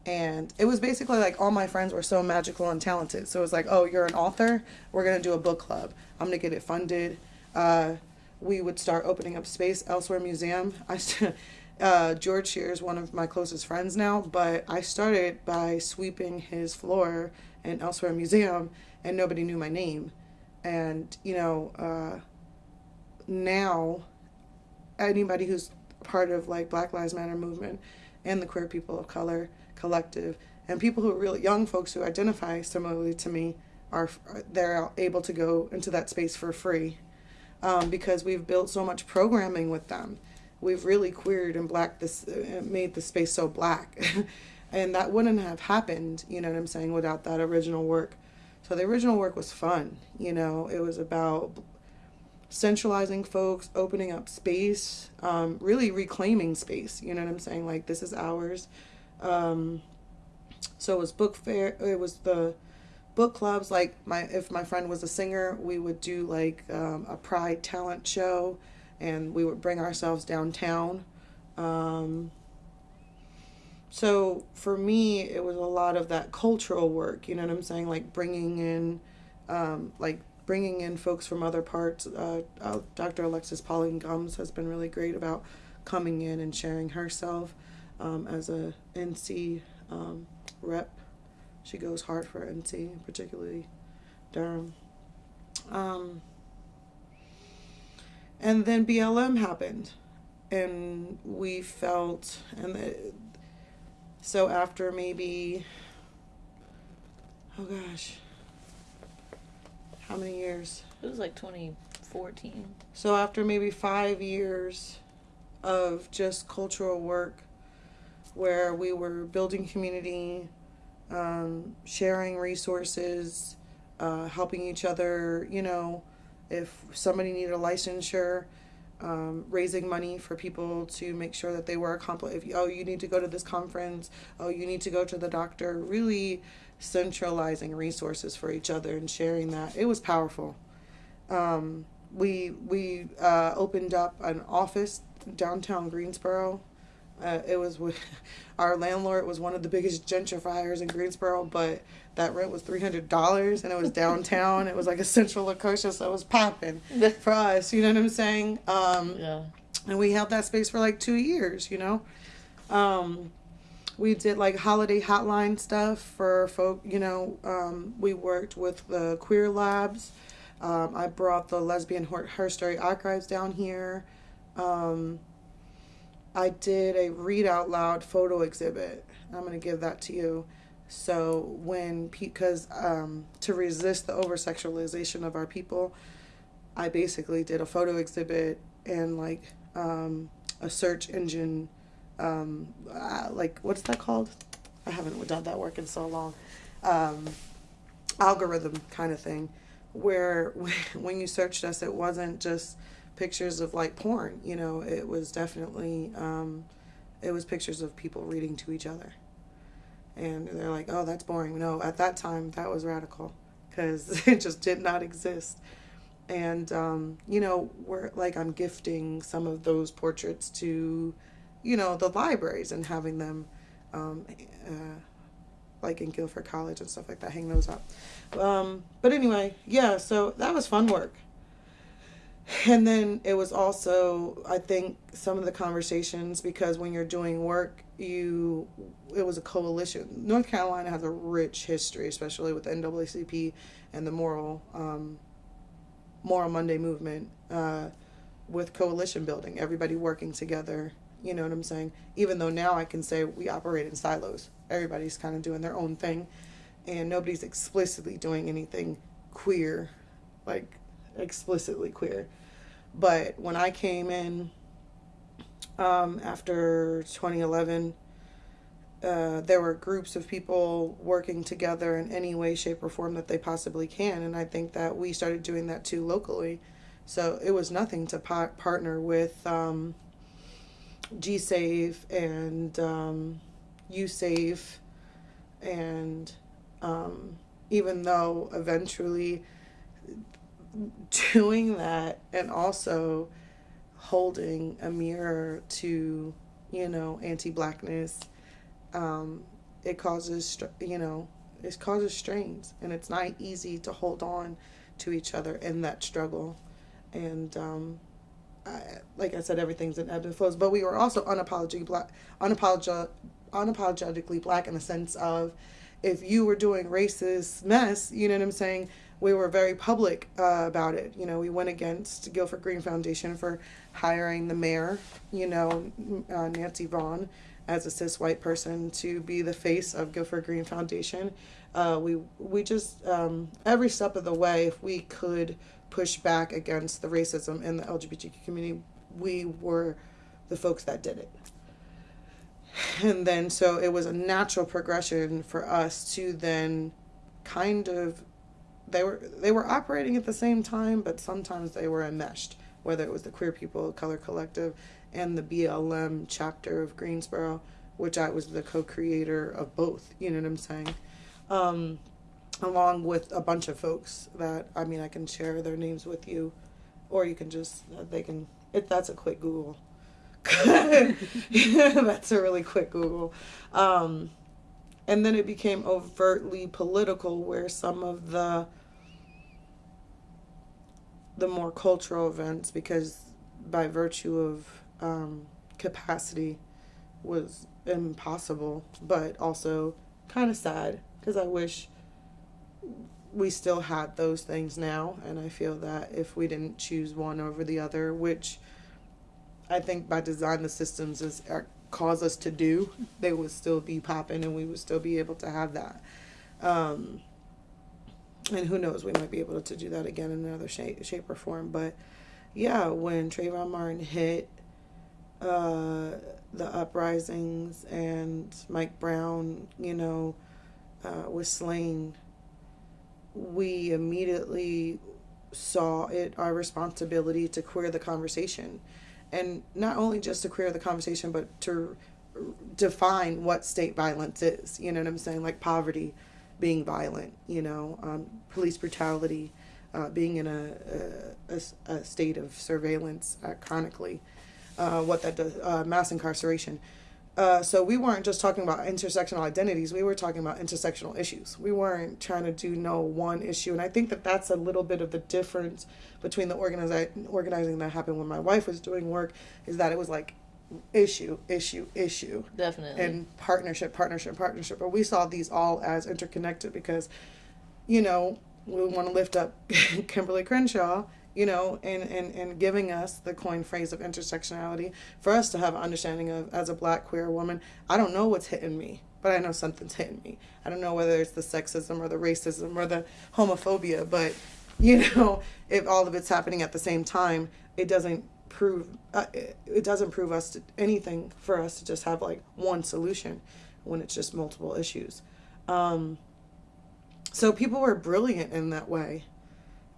Speaker 1: and it was basically like all my friends were so magical and talented. So it was like oh you're an author? We're going to do a book club. I'm going to get it funded. Uh, we would start opening up space elsewhere museum. I st- uh, george here is one of my closest friends now but i started by sweeping his floor in elsewhere museum and nobody knew my name. And you know uh, now anybody who's part of like black lives matter movement and the queer people of color collective and people who are really young folks who identify similarly to me are they're able to go into that space for free. Um, because we've built so much programming with them. We've really queered and black this uh, made the space so black and that wouldn't have happened you know what i'm saying without that original work so the original work was fun you know it was about centralizing folks opening up space um, really reclaiming space you know what i'm saying like this is ours um, so it was book fair. It was the book clubs. Like my, if my friend was a singer, we would do like um, a pride talent show, and we would bring ourselves downtown. Um, so for me, it was a lot of that cultural work. You know what I'm saying? Like bringing in, um, like bringing in folks from other parts. Uh, uh, Dr. Alexis Pauline Gumbs has been really great about coming in and sharing herself um, as a NC um, rep. She goes hard for NC, particularly Durham. Um, and then BLM happened, and we felt, and the, so after maybe, oh gosh, how many years?
Speaker 2: It was like 2014.
Speaker 1: So after maybe five years of just cultural work, where we were building community, um, sharing resources, uh, helping each other, you know, if somebody needed a licensure, um, raising money for people to make sure that they were accomplished. If oh, you need to go to this conference, oh, you need to go to the doctor. Really centralizing resources for each other and sharing that. It was powerful. Um, we we uh, opened up an office downtown Greensboro. Uh, it was with our landlord was one of the biggest gentrifiers in Greensboro, but that rent was three hundred dollars, and it was downtown. it was like a central location, so it was popping for us. You know what I'm saying? Um,
Speaker 2: Yeah.
Speaker 1: and we held that space for like two years. You know, um, we did like holiday hotline stuff for folk. You know, um, we worked with the queer labs. Um, I brought the lesbian her, her story archives down here. I did a read out loud photo exhibit. I'm gonna give that to you. So when because um, to resist the over sexualization of our people, I basically did a photo exhibit and like um, a search engine, um, uh, like what's that called? I haven't done that work in so long. Um, algorithm kind of thing, where when you searched us, it wasn't just pictures of like porn. You know, it was definitely um, it was pictures of people reading to each other. And they're like, "Oh, that's boring." No, at that time that was radical because it just did not exist. And um, you know, we're like I'm gifting some of those portraits to, you know, the libraries and having them, um, uh, like in Guilford College and stuff like that, hang those up. Um, but anyway, yeah, so that was fun work and then it was also i think some of the conversations because when you're doing work you it was a coalition. North carolina has a rich history especially with naacp and the moral um, moral monday movement uh, with coalition building everybody working together you know what i'm saying? Even though now i can say we operate in silos everybody's kind of doing their own thing and nobody's explicitly doing anything queer like explicitly queer. But when I came in um, after 2011, uh, there were groups of people working together in any way, shape, or form that they possibly can. And I think that we started doing that too locally. So it was nothing to pa- partner with um, GSave and um, USAVE. And um, even though eventually doing that and also holding a mirror to you know anti-blackness um, it causes you know it causes strains and it's not easy to hold on to each other in that struggle and um, I, like I said, everything's in ebbs and flows. But we were also unapologetically black, unapolog- unapologetically black in the sense of if you were doing racist mess, you know what I'm saying, we were very public uh, about it. You know, we went against Guilford Green Foundation for hiring the mayor, you know, uh, Nancy Vaughn, as a cis white person to be the face of Guilford Green Foundation. Uh, we we just um, every step of the way, if we could push back against the racism in the LGBTQ community, we were the folks that did it. And then so it was a natural progression for us to then kind of they were they were operating at the same time, but sometimes they were enmeshed. Whether it was the Queer People Color Collective and the BLM chapter of Greensboro, which I was the co-creator of both. You know what I'm saying? Um, along with a bunch of folks that I mean I can share their names with you, or you can just they can. It that's a quick Google, That's a really quick Google. Um, and then it became overtly political, where some of the the more cultural events, because by virtue of um, capacity, was impossible, but also kind of sad because I wish we still had those things now, and I feel that if we didn't choose one over the other, which I think by design the systems is cause us to do, they would still be popping, and we would still be able to have that. Um, and who knows, we might be able to do that again in another shape, shape or form. But yeah, when Trayvon Martin hit uh, the uprisings and Mike Brown, you know, uh, was slain, we immediately saw it our responsibility to queer the conversation. And not only just to queer the conversation, but to define what state violence is. You know what I'm saying? Like poverty being violent, you know, um, police brutality, uh, being in a, a, a, state of surveillance uh, chronically, uh, what that does, uh, mass incarceration. Uh, so we weren't just talking about intersectional identities, we were talking about intersectional issues. We weren't trying to do no one issue. And I think that that's a little bit of the difference between the organizi- organizing that happened when my wife was doing work is that it was like issue, issue, issue.
Speaker 2: Definitely.
Speaker 1: And partnership, partnership, partnership. But we saw these all as interconnected because, you know, we want to lift up Kimberly Crenshaw, you know, and, and, and giving us the coin phrase of intersectionality for us to have an understanding of as a black queer woman, I don't know what's hitting me, but I know something's hitting me. I don't know whether it's the sexism or the racism or the homophobia, but you know, if all of it's happening at the same time, it doesn't prove uh, it doesn't prove us to, anything for us to just have like one solution when it's just multiple issues. Um, so people were brilliant in that way,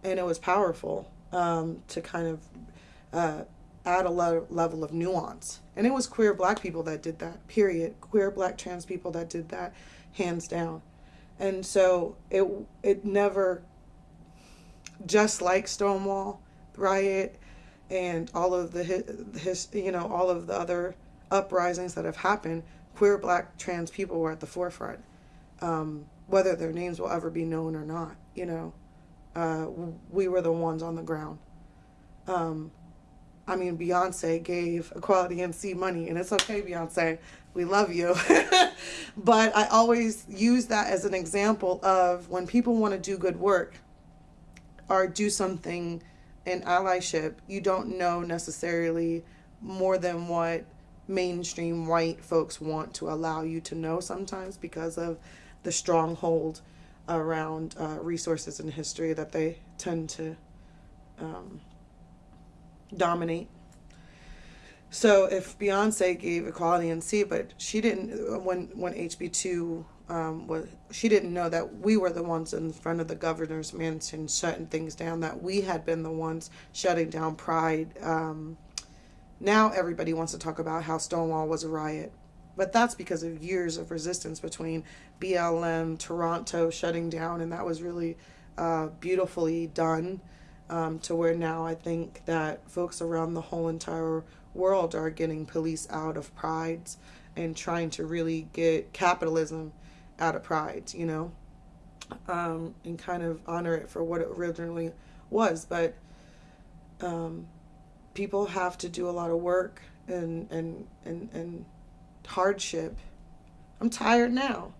Speaker 1: and it was powerful um, to kind of uh, add a le- level of nuance. And it was queer black people that did that. Period. Queer black trans people that did that, hands down. And so it it never just like Stonewall riot and all of the his, you know all of the other uprisings that have happened queer black trans people were at the forefront um, whether their names will ever be known or not you know uh, we were the ones on the ground. Um, i mean beyonce gave equality NC money and it's okay beyonce. We love you. But i always use that as an example of when people want to do good work or do something in allyship, you don't know necessarily more than what mainstream white folks want to allow you to know sometimes because of the stronghold around uh, resources and history that they tend to um, dominate. So if Beyonce gave Equality NC, but she didn't when when HB two um, was she didn't know that we were the ones in front of the governor's mansion shutting things down. That we had been the ones shutting down Pride. Um, now everybody wants to talk about how Stonewall was a riot, but that's because of years of resistance between BLM, Toronto shutting down, and that was really uh, beautifully done. Um, to where now I think that folks around the whole entire world are getting police out of prides and trying to really get capitalism out of pride, you know, um, and kind of honor it for what it originally was. But um, people have to do a lot of work and, and, and, and hardship. I'm tired now.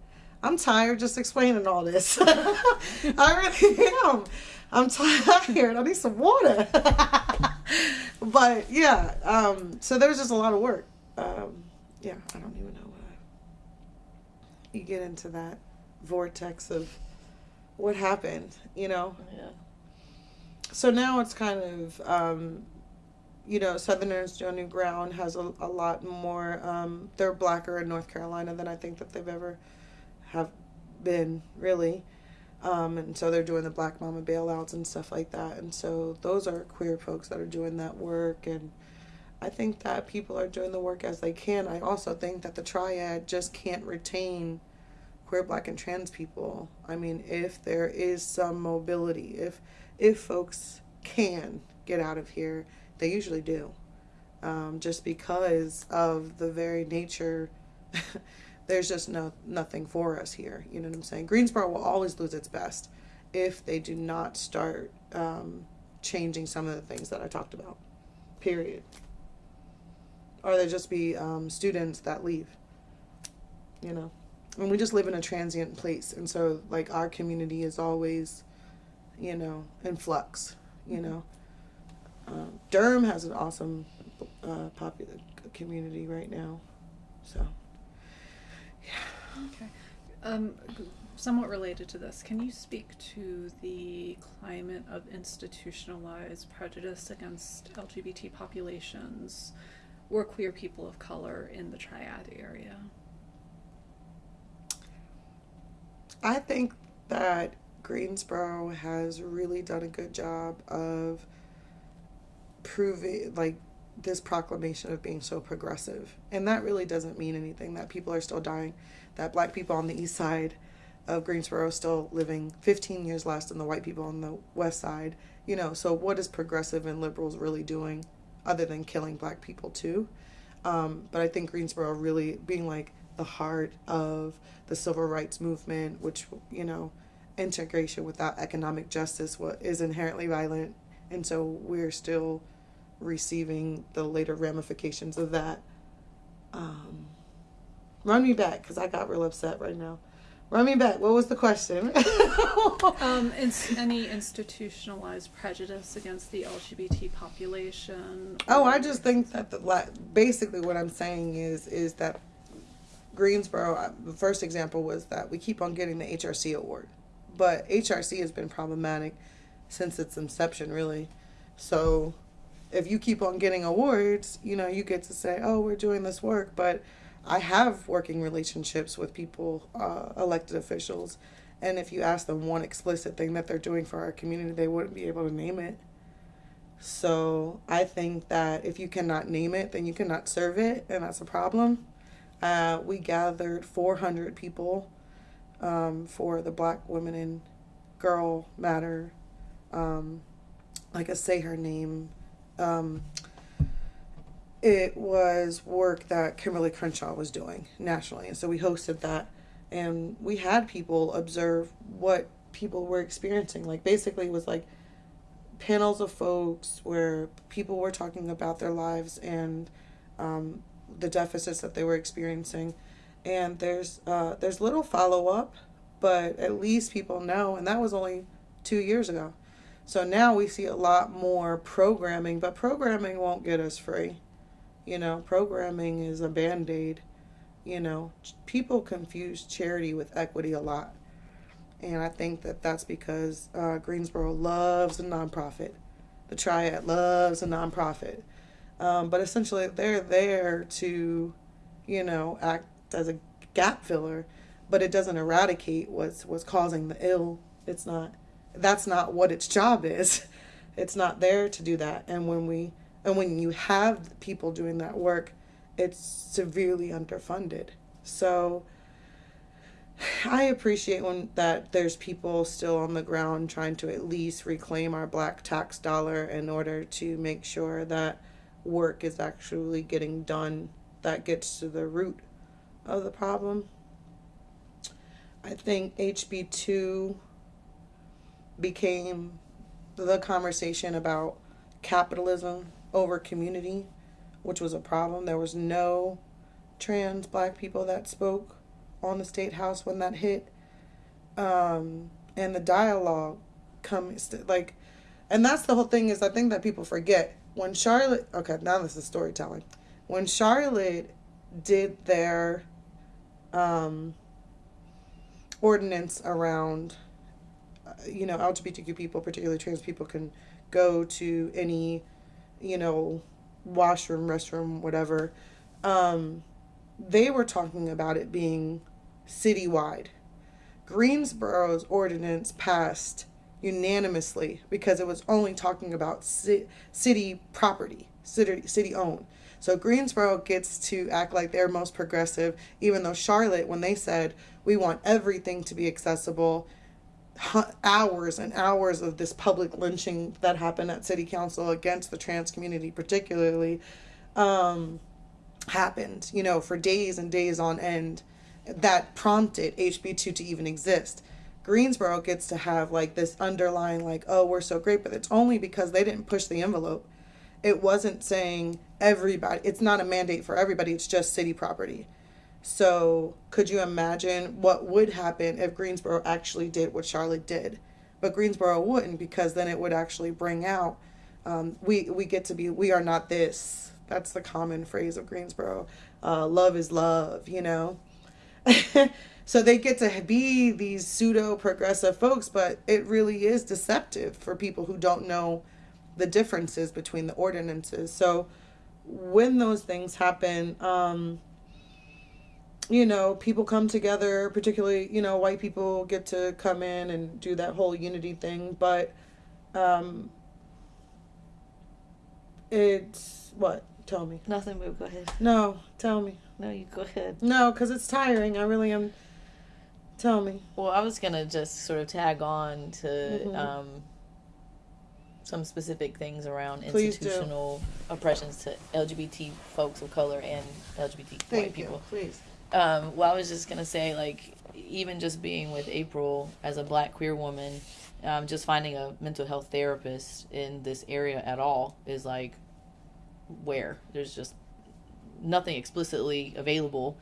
Speaker 1: I'm tired just explaining all this. I really am. I'm tired. I need some water. but yeah, um, so there's just a lot of work. Um, yeah, I don't even know what you get into that vortex of what happened, you know?
Speaker 2: Yeah.
Speaker 1: So now it's kind of, um, you know, Southerners On New Ground has a, a lot more, um, they're blacker in North Carolina than I think that they've ever have been, really. Um, and so they're doing the Black Mama bailouts and stuff like that. And so those are queer folks that are doing that work. And I think that people are doing the work as they can. I also think that the triad just can't retain queer, black, and trans people. I mean, if there is some mobility, if if folks can get out of here, they usually do. um, just because of the very nature. there's just no nothing for us here. You know what I'm saying? Greensboro will always lose its best if they do not start um, changing some of the things that I talked about. Period. Or there just be um, students that leave. You know, and we just live in a transient place, and so like our community is always, you know, in flux. You know, um, Durham has an awesome, uh, popular community right now, so.
Speaker 3: Okay. Um, somewhat related to this, can you speak to the climate of institutionalized prejudice against LGBT populations or queer people of color in the Triad area?
Speaker 1: I think that Greensboro has really done a good job of proving, like, this proclamation of being so progressive. And that really doesn't mean anything, that people are still dying, that black people on the east side of Greensboro are still living 15 years less than the white people on the west side. You know, so what is progressive and liberals really doing other than killing black people too? Um, but I think Greensboro really being like the heart of the civil rights movement, which, you know, integration without economic justice what is inherently violent. And so we're still receiving the later ramifications of that. Um, run me back because I got real upset right now. Run me back. What was the question?
Speaker 3: Um, ins- any institutionalized prejudice against the LGBT population?
Speaker 1: oh, I just think that the la- basically what I'm saying is is that Greensboro. uh, The first example was that we keep on getting the HRC award, but HRC has been problematic since its inception, really. So, if you keep on getting awards, you know you get to say, "Oh, we're doing this work," but I have working relationships with people, uh, elected officials, and if you ask them one explicit thing that they're doing for our community, they wouldn't be able to name it. So I think that if you cannot name it, then you cannot serve it, and that's a problem. Uh, we gathered 400 people um, for the Black Women and Girl Matter, um, like I say her name. Um, it was work that Kimberly Crenshaw was doing nationally, and so we hosted that, and we had people observe what people were experiencing. Like basically, it was like panels of folks where people were talking about their lives and um, the deficits that they were experiencing, and there's uh, there's little follow up, but at least people know, and that was only two years ago. So now we see a lot more programming, but programming won't get us free. You know, programming is a band aid. You know, people confuse charity with equity a lot. And I think that that's because uh, Greensboro loves a nonprofit. The Triad loves a nonprofit. Um, but essentially, they're there to, you know, act as a gap filler, but it doesn't eradicate what's, what's causing the ill. It's not, that's not what its job is. It's not there to do that. And when we, and when you have people doing that work, it's severely underfunded. So I appreciate when that there's people still on the ground trying to at least reclaim our black tax dollar in order to make sure that work is actually getting done that gets to the root of the problem. I think HB two became the conversation about capitalism over community, which was a problem. There was no trans black people that spoke on the state house when that hit. Um, and the dialogue comes like, and that's the whole thing is I think that people forget when Charlotte. Okay, now this is storytelling. When Charlotte did their um, ordinance around, you know, LGBTQ people, particularly trans people, can go to any, you know, washroom, restroom, whatever. Um, they were talking about it being citywide. Greensboro's ordinance passed unanimously because it was only talking about ci- city property, city city owned. So Greensboro gets to act like they're most progressive, even though Charlotte, when they said we want everything to be accessible, hours and hours of this public lynching that happened at city council against the trans community, particularly, um, happened, you know, for days and days on end that prompted HB2 to even exist. Greensboro gets to have like this underlying, like, oh, we're so great, but it's only because they didn't push the envelope. It wasn't saying everybody, it's not a mandate for everybody, it's just city property. So, could you imagine what would happen if Greensboro actually did what Charlotte did? But Greensboro wouldn't because then it would actually bring out um, we we get to be we are not this. That's the common phrase of Greensboro. Uh, love is love, you know. so they get to be these pseudo progressive folks, but it really is deceptive for people who don't know the differences between the ordinances. So when those things happen, um, you know, people come together, particularly, you know, white people get to come in and do that whole unity thing, but um, it's what? Tell me.
Speaker 2: Nothing, but go ahead.
Speaker 1: No, tell me.
Speaker 2: No, you go ahead.
Speaker 1: No, because it's tiring. I really am. Tell me.
Speaker 2: Well, I was gonna just sort of tag on to
Speaker 1: Mhm.
Speaker 2: um, some specific things around
Speaker 1: Please do.
Speaker 2: institutional oppressions to LGBT folks of color and LGBT white
Speaker 1: Thank
Speaker 2: people.
Speaker 1: you. Please.
Speaker 2: Um, well, I was just gonna say, like, even just being with April as a black queer woman, um, just finding a mental health therapist in this area at all is like, where there's just nothing explicitly available.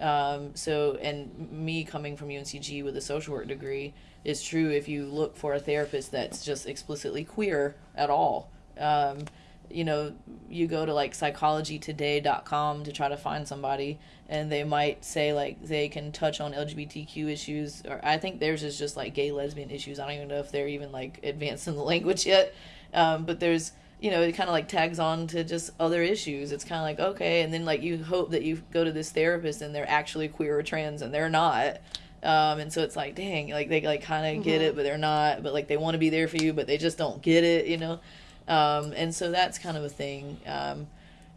Speaker 2: Um, so, and me coming from UNCG with a social work degree is true if you look for a therapist that's just explicitly queer at all. Um, you know, you go to like psychologytoday.com to try to find somebody, and they might say like they can touch on LGBTQ issues, or I think theirs is just like gay lesbian issues. I don't even know if they're even like advanced in the language yet. Um, but there's you know, it kind of like tags on to just other issues. It's kind of like, okay, and then like you hope that you go to this therapist and they're actually queer or trans and they're not. Um, and so it's like, dang, like they like kind of get it, but they're not, but like they want to be there for you, but they just don't get it, you know? Um, and so that's kind of a thing. Um,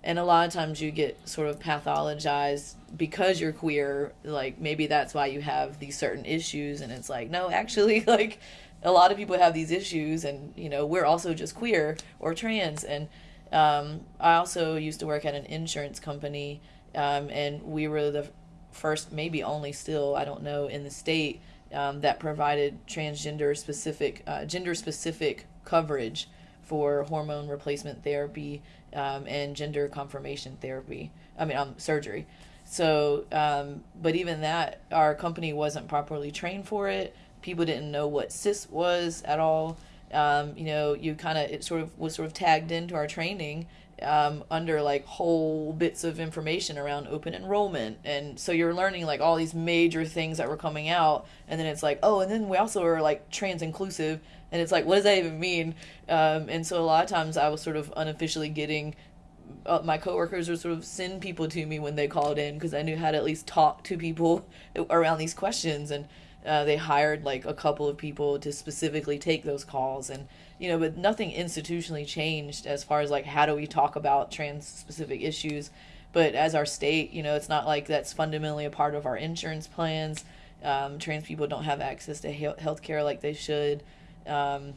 Speaker 2: and a lot of times you get sort of pathologized because you're queer. Like maybe that's why you have these certain issues. And it's like, no, actually, like a lot of people have these issues, and you know, we're also just queer or trans. And um, I also used to work at an insurance company, um, and we were the first, maybe only still, I don't know, in the state um, that provided transgender specific, uh, gender specific coverage for hormone replacement therapy um, and gender confirmation therapy. I mean, um, surgery. So, um, but even that, our company wasn't properly trained for it. People didn't know what cis was at all. Um, you know, you kind of it sort of was sort of tagged into our training um, under like whole bits of information around open enrollment, and so you're learning like all these major things that were coming out, and then it's like, oh, and then we also are like trans inclusive, and it's like, what does that even mean? Um, and so a lot of times I was sort of unofficially getting uh, my coworkers would sort of send people to me when they called in because I knew how to at least talk to people around these questions, and uh, they hired like a couple of people to specifically take those calls, and you know, but nothing institutionally changed as far as like how do we talk about trans specific issues. But as our state, you know, it's not like that's fundamentally a part of our insurance plans. Um, trans people don't have access to health care like they should. Um,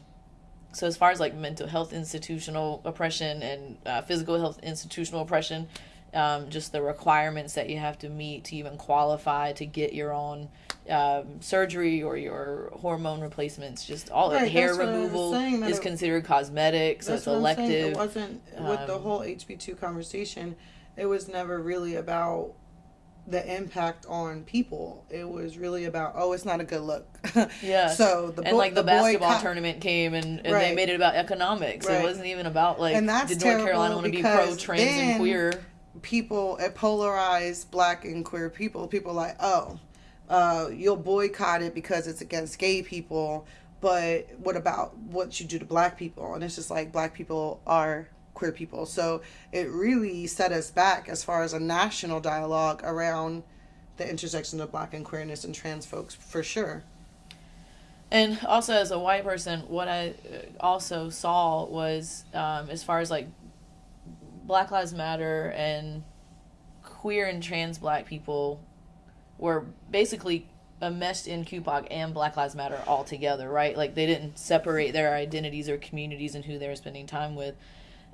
Speaker 2: so as far as like mental health institutional oppression and uh, physical health institutional oppression um, just the requirements that you have to meet to even qualify to get your own um, surgery or your hormone replacements just all
Speaker 1: Right,
Speaker 2: hair
Speaker 1: that's what I was
Speaker 2: removal is
Speaker 1: it-
Speaker 2: considered cosmetic so it's
Speaker 1: what I'm saying.
Speaker 2: elective
Speaker 1: It wasn't with the
Speaker 2: Um,
Speaker 1: whole HB two conversation. It was never really about the impact on people. It was really about oh, it's not a good look.
Speaker 2: Yeah.
Speaker 1: So the
Speaker 2: and like the,
Speaker 1: the
Speaker 2: basketball
Speaker 1: boycott-
Speaker 2: tournament came and, and they made it about economics it wasn't even about like
Speaker 1: And that's
Speaker 2: did north carolina want to be pro trans and queer
Speaker 1: people it polarized black and queer people. People like, oh, uh, you'll boycott it because it's against gay people, but what about what you do to black people? And it's just like black people are queer people. So it really set us back as far as a national dialogue around the intersection of black and queerness and trans folks for sure.
Speaker 2: And also, as a white person, what I uh, also saw was, um, as far as like Black Lives Matter and queer and trans black people were basically enmeshed in QPOC and Black Lives Matter all together, right? Like they didn't separate their identities or communities and who they were spending time with.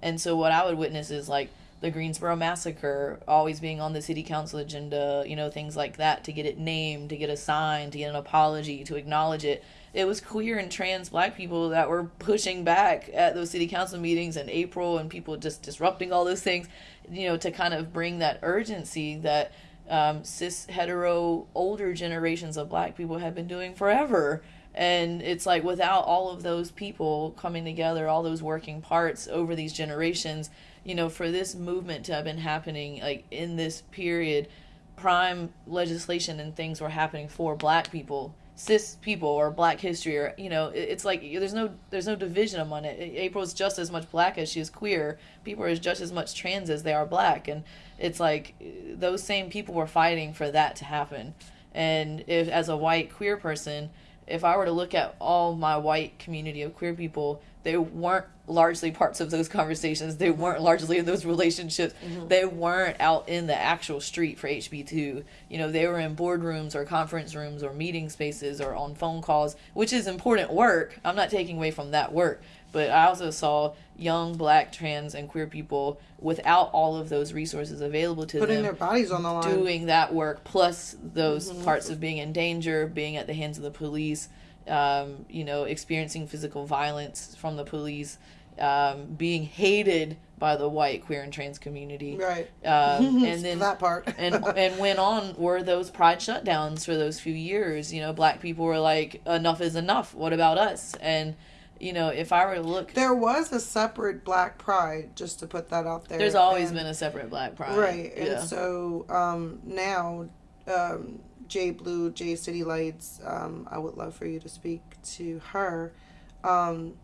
Speaker 2: And so what I would witness is like the Greensboro massacre always being on the city council agenda, you know, things like that to get it named, to get a sign, to get an apology, to acknowledge it. It was queer and trans black people that were pushing back at those city council meetings in April and people just disrupting all those things, you know, to kind of bring that urgency that um, cis hetero older generations of black people have been doing forever. And it's like without all of those people coming together all those working parts over these generations you know for this movement to have been happening like in this period prime legislation and things were happening for black people cis people or black history or you know it's like there's no there's no division among it. April is just as much black as she is queer. People are just as much trans as they are black. And it's like those same people were fighting for that to happen. And if as a white queer person if i were to look at all my white community of queer people they weren't largely parts of those conversations. They weren't largely in those relationships. Mm-hmm. They weren't out in the actual street for HB2. You know, they were in boardrooms or conference rooms or meeting spaces or on phone calls, which is important work. I'm not taking away from that work. But I also saw young black, trans, and queer people without all of those resources available to them, Putting
Speaker 1: their bodies on the line.
Speaker 2: Doing that work, plus those mm-hmm. parts of being in danger, being at the hands of the police um, you know, experiencing physical violence from the police, um, being hated by the white queer and trans community.
Speaker 1: Right.
Speaker 2: Um, and then
Speaker 1: that part.
Speaker 2: and and went on were those pride shutdowns for those few years. You know, black people were like, enough is enough. What about us? And you know, if I were to look,
Speaker 1: there was a separate Black Pride, just to put that out there.
Speaker 2: There's always and, been a separate Black Pride,
Speaker 1: right? Yeah. And so um, now, um, J Blue, J City Lights, um, I would love for you to speak to her. Um,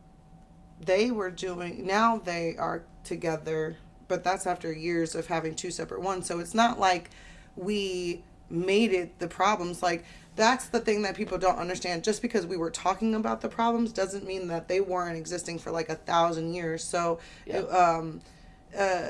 Speaker 1: they were doing, now they are together, but that's after years of having two separate ones. So it's not like we made it the problems. Like, that's the thing that people don't understand. Just because we were talking about the problems doesn't mean that they weren't existing for like a thousand years. So, yeah. it, um, uh,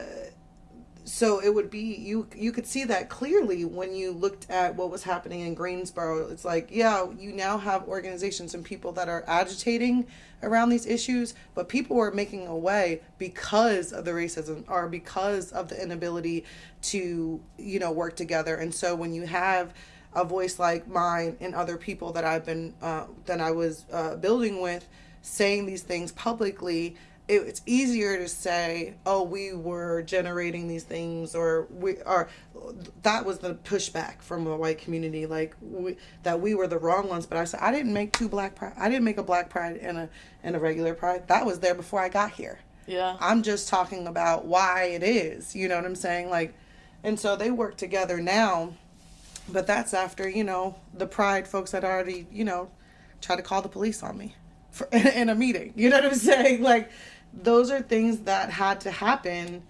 Speaker 1: so it would be you you could see that clearly when you looked at what was happening in Greensboro it's like yeah you now have organizations and people that are agitating around these issues but people are making a way because of the racism or because of the inability to you know work together and so when you have a voice like mine and other people that I've been uh, that I was uh, building with saying these things publicly it, it's easier to say, "Oh, we were generating these things," or we are. That was the pushback from the white community, like we, that we were the wrong ones. But I said I didn't make two black pride. I didn't make a black pride and a and a regular pride. That was there before I got here.
Speaker 2: Yeah.
Speaker 1: I'm just talking about why it is. You know what I'm saying? Like, and so they work together now, but that's after you know the pride folks had already you know tried to call the police on me for, in a meeting. You know what I'm saying? Like those are things that had to happen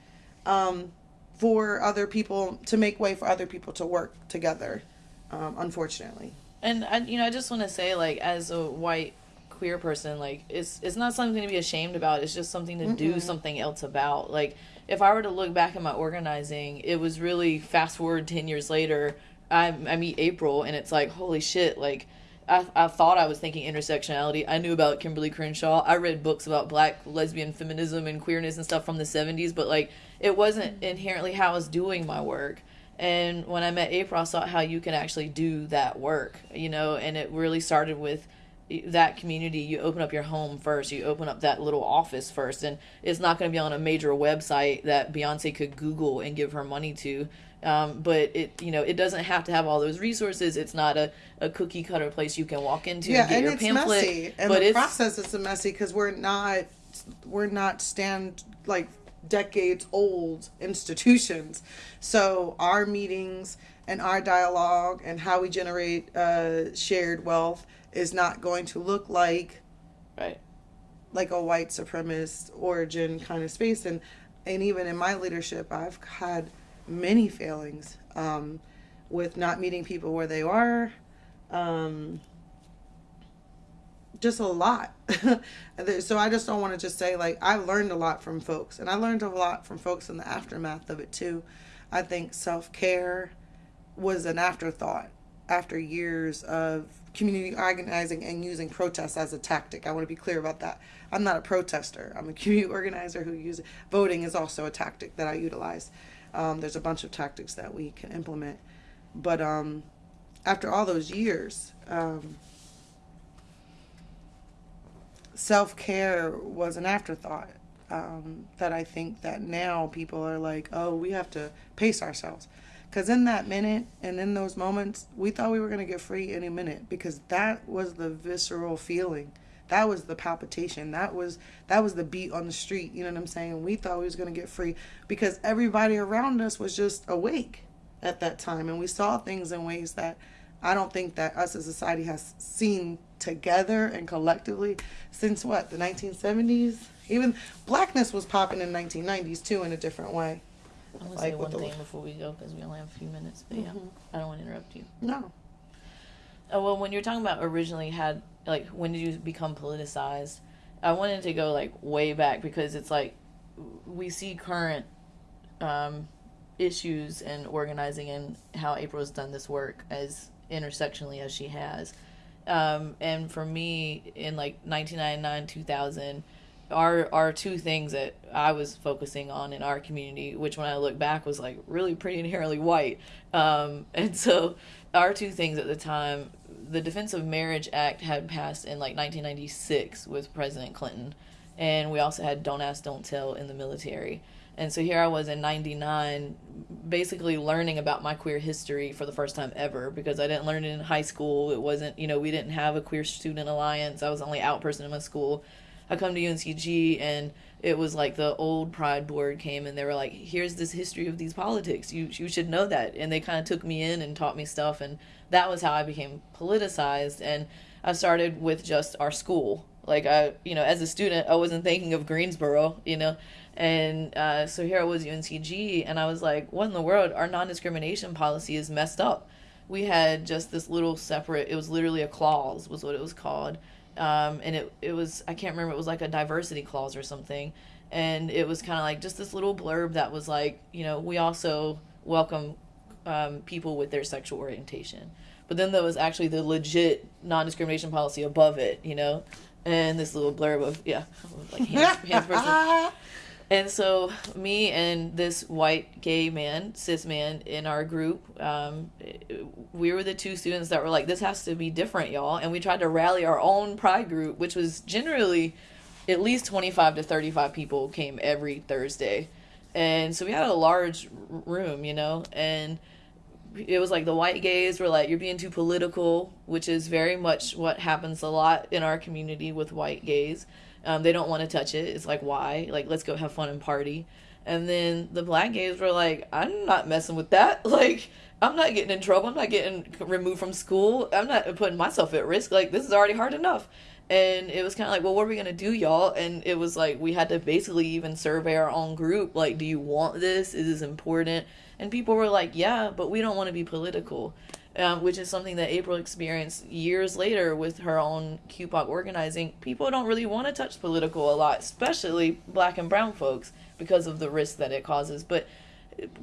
Speaker 1: um, for other people to make way for other people to work together. Um, unfortunately.
Speaker 2: And I, you know, I just want to say, like, as a white queer person, like, it's it's not something to be ashamed about. It's just something to mm do something else about. Like, if I were to look back at my organizing, it was really fast forward ten years later. I I meet April, and it's like, holy shit, like I, I thought I was thinking intersectionality. I knew about Kimberlé Crenshaw. I read books about black lesbian feminism and queerness and stuff from the 70s, but like it wasn't mm-hmm. inherently how I was doing my work. And when I met April, I saw how you can actually do that work, you know, and it really started with that community. You open up your home first, you open up that little office first, and it's not going to be on a major website that Beyonce could Google and give her money to. Um, but it you know it doesn't have to have all those resources. It's not a, a cookie cutter place you can walk into yeah, and get and your
Speaker 1: it's
Speaker 2: pamphlet.
Speaker 1: Messy. And but the process is messy because we're not we're not stand like decades old institutions. So our meetings and our dialogue and how we generate uh, shared wealth is not going to look like
Speaker 2: right
Speaker 1: like a white supremacist origin kind of space and and even in my leadership I've had many failings um, with not meeting people where they are. Um, just a lot. so I just don't want to just say like I learned a lot from folks, and I learned a lot from folks in the aftermath of it too. I think self care was an afterthought after years of community organizing and using protests as a tactic. I want to be clear about that. I'm not a protester. I'm a community organizer who uses voting is also a tactic that I utilize. Um, there's a bunch of tactics that we can implement, but um, after all those years, um, self care was an afterthought. Um, that I think that now people are like, oh, we have to pace ourselves. Because in that minute and in those moments, we thought we were going to get free any minute because that was the visceral feeling. That was the palpitation. That was that was the beat on the street. You know what I'm saying? We thought we was going to get free because everybody around us was just awake at that time and we saw things in ways that I don't think that us as a society has seen together and collectively since what the 1970s even blackness was popping in 1990s too in a different way
Speaker 2: I'm gonna
Speaker 1: Like
Speaker 2: say one
Speaker 1: the-
Speaker 2: thing before we go because we only have a few minutes. But yeah,
Speaker 1: Mhm.
Speaker 2: I don't want to interrupt you.
Speaker 1: no
Speaker 2: Oh, well, when you're talking about originally had like when did you become politicized? I wanted to go like way back because it's like we see current um, issues and organizing and how April has done this work as intersectionally as she has. Um, and for me, in like 1999, 2000, our our two things that I was focusing on in our community, which when I look back was like really pretty inherently white. Um, and so our two things at the time, the Defense of Marriage Act had passed in like 1996 with President Clinton, and we also had Don't Ask, Don't Tell in the military. And so here I was in 99, basically learning about my queer history for the first time ever because I didn't learn it in high school. It wasn't, you know, we didn't have a queer student alliance. I was the only out person in my school. I come to UNCG and it was like the old Pride board came and they were like, here's this history of these politics. You, you should know that. And they kind of took me in and taught me stuff. And that was how I became politicized. And I started with just our school. Like I, you know, as a student, I wasn't thinking of Greensboro, you know, and uh, so here I was UNCG, and I was like, what in the world? Our non discrimination policy is messed up. We had just this little separate, it was literally a clause, was what it was called. Um, and it, it was, I can't remember, it was like a diversity clause or something. And it was kind of like just this little blurb that was like, you know, we also welcome um, people with their sexual orientation. But then there was actually the legit non discrimination policy above it, you know? And this little blurb of, yeah, like hands, hands person. And so, me and this white gay man, cis man in our group, um, we were the two students that were like, this has to be different, y'all. And we tried to rally our own pride group, which was generally at least 25 to 35 people came every Thursday. And so we had a large room, you know, and it was like the white gays were like, you're being too political, which is very much what happens a lot in our community with white gays. Um, they don't want to touch it. It's like, why? Like, let's go have fun and party. And then the black gays were like, I'm not messing with that. Like, I'm not getting in trouble. I'm not getting removed from school. I'm not putting myself at risk. Like, this is already hard enough. And it was kind of like, well, what are we going to do, y'all? And it was like, we had to basically even survey our own group. Like, do you want this? Is this important? And people were like, yeah, but we don't want to be political um, which is something that April experienced years later with her own QPOC organizing. People don't really want to touch political a lot, especially black and brown folks, because of the risk that it causes. But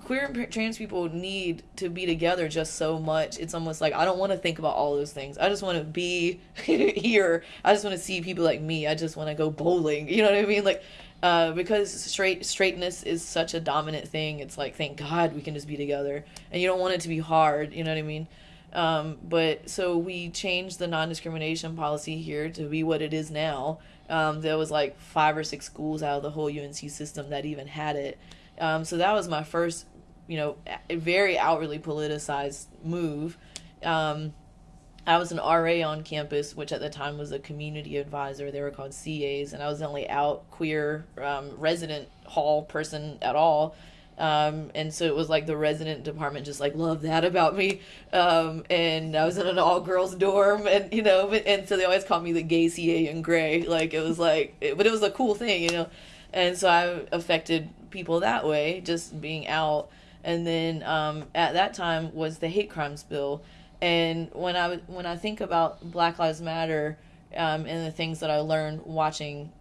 Speaker 2: queer and trans people need to be together just so much. It's almost like I don't want to think about all those things. I just want to be here. I just want to see people like me. I just want to go bowling. You know what I mean? Like uh, because straight straightness is such a dominant thing. It's like thank God we can just be together, and you don't want it to be hard. You know what I mean? Um, but so we changed the non discrimination policy here to be what it is now. Um, there was like five or six schools out of the whole UNC system that even had it. Um, so that was my first, you know, very outwardly politicized move. Um, I was an RA on campus, which at the time was a community advisor. They were called CAs, and I was the only out queer um, resident hall person at all. Um, and so it was like the resident department just like loved that about me. Um, and I was in an all girls dorm, and you know, but, and so they always called me the gay CA in gray. Like it was like, it, but it was a cool thing, you know. And so I affected people that way, just being out. And then um, at that time was the hate crimes bill and when I when I think about Black Lives Matter um, and the things that I learned watching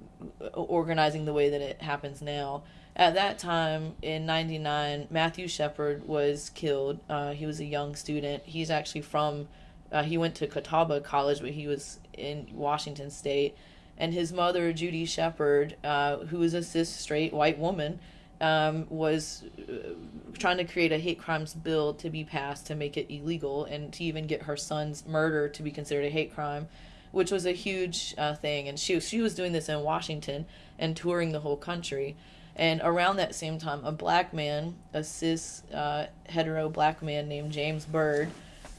Speaker 2: organizing the way that it happens now, at that time in '99, Matthew Shepard was killed. Uh, he was a young student. He's actually from Uh, he went to Catawba College, but he was in Washington State. And his mother, Judy Shepard, uh, who is a cis straight white woman, um, was uh, trying to create a hate crimes bill to be passed to make it illegal and to even get her son's murder to be considered a hate crime, which was a huge uh, thing. And she she was doing this in Washington and touring the whole country. And around that same time, a black man, a cis uh, hetero black man named James Byrd,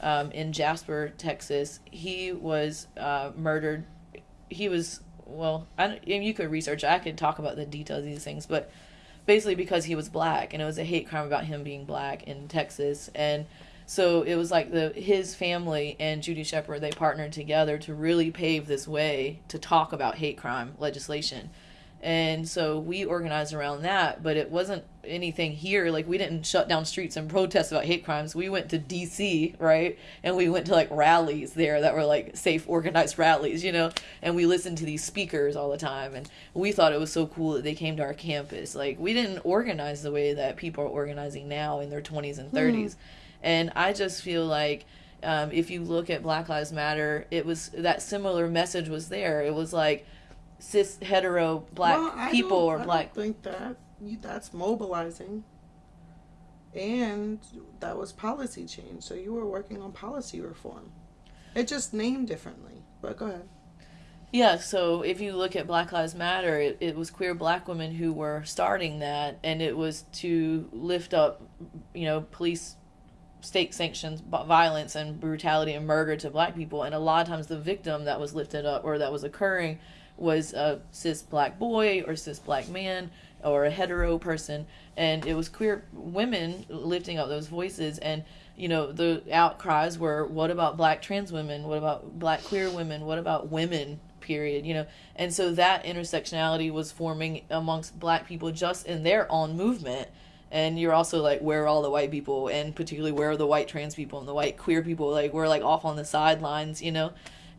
Speaker 2: um, in Jasper, Texas, he was uh, murdered. He was well, I you could research. I could talk about the details of these things, but basically because he was black, and it was a hate crime about him being black in Texas, and so it was like the his family and Judy Shepard they partnered together to really pave this way to talk about hate crime legislation and so we organized around that but it wasn't anything here. Like we didn't shut down streets and protest about hate crimes. We went to dc right? And we went to like rallies there that were like safe organized rallies you know? And we listened to these speakers all the time. And we thought it was so cool that they came to our campus. Like we didn't organize the way that people are organizing now in their 20s and 30s mm. and i just feel like um, if you look at black lives matter it was that similar message was there. It was like cis hetero black well, people or black.
Speaker 1: I think that that's mobilizing, and that was policy change. So you were working on policy reform. It just named differently. But go ahead.
Speaker 2: Yeah, so if you look at Black Lives Matter, it, it was queer black women who were starting that, and it was to lift up, you know, police state sanctions violence and brutality and murder to black people. And a lot of times the victim that was lifted up or that was occurring was a cis black boy or cis black man or a hetero person and it was queer women lifting up those voices and you know the outcries were what about black trans women? What about black queer women? What about women? Period you know? And so that intersectionality was forming amongst black people just in their own movement. And you're also like where are all the white people? And particularly where are the white trans people and the white queer people? Like we're like off on the sidelines you know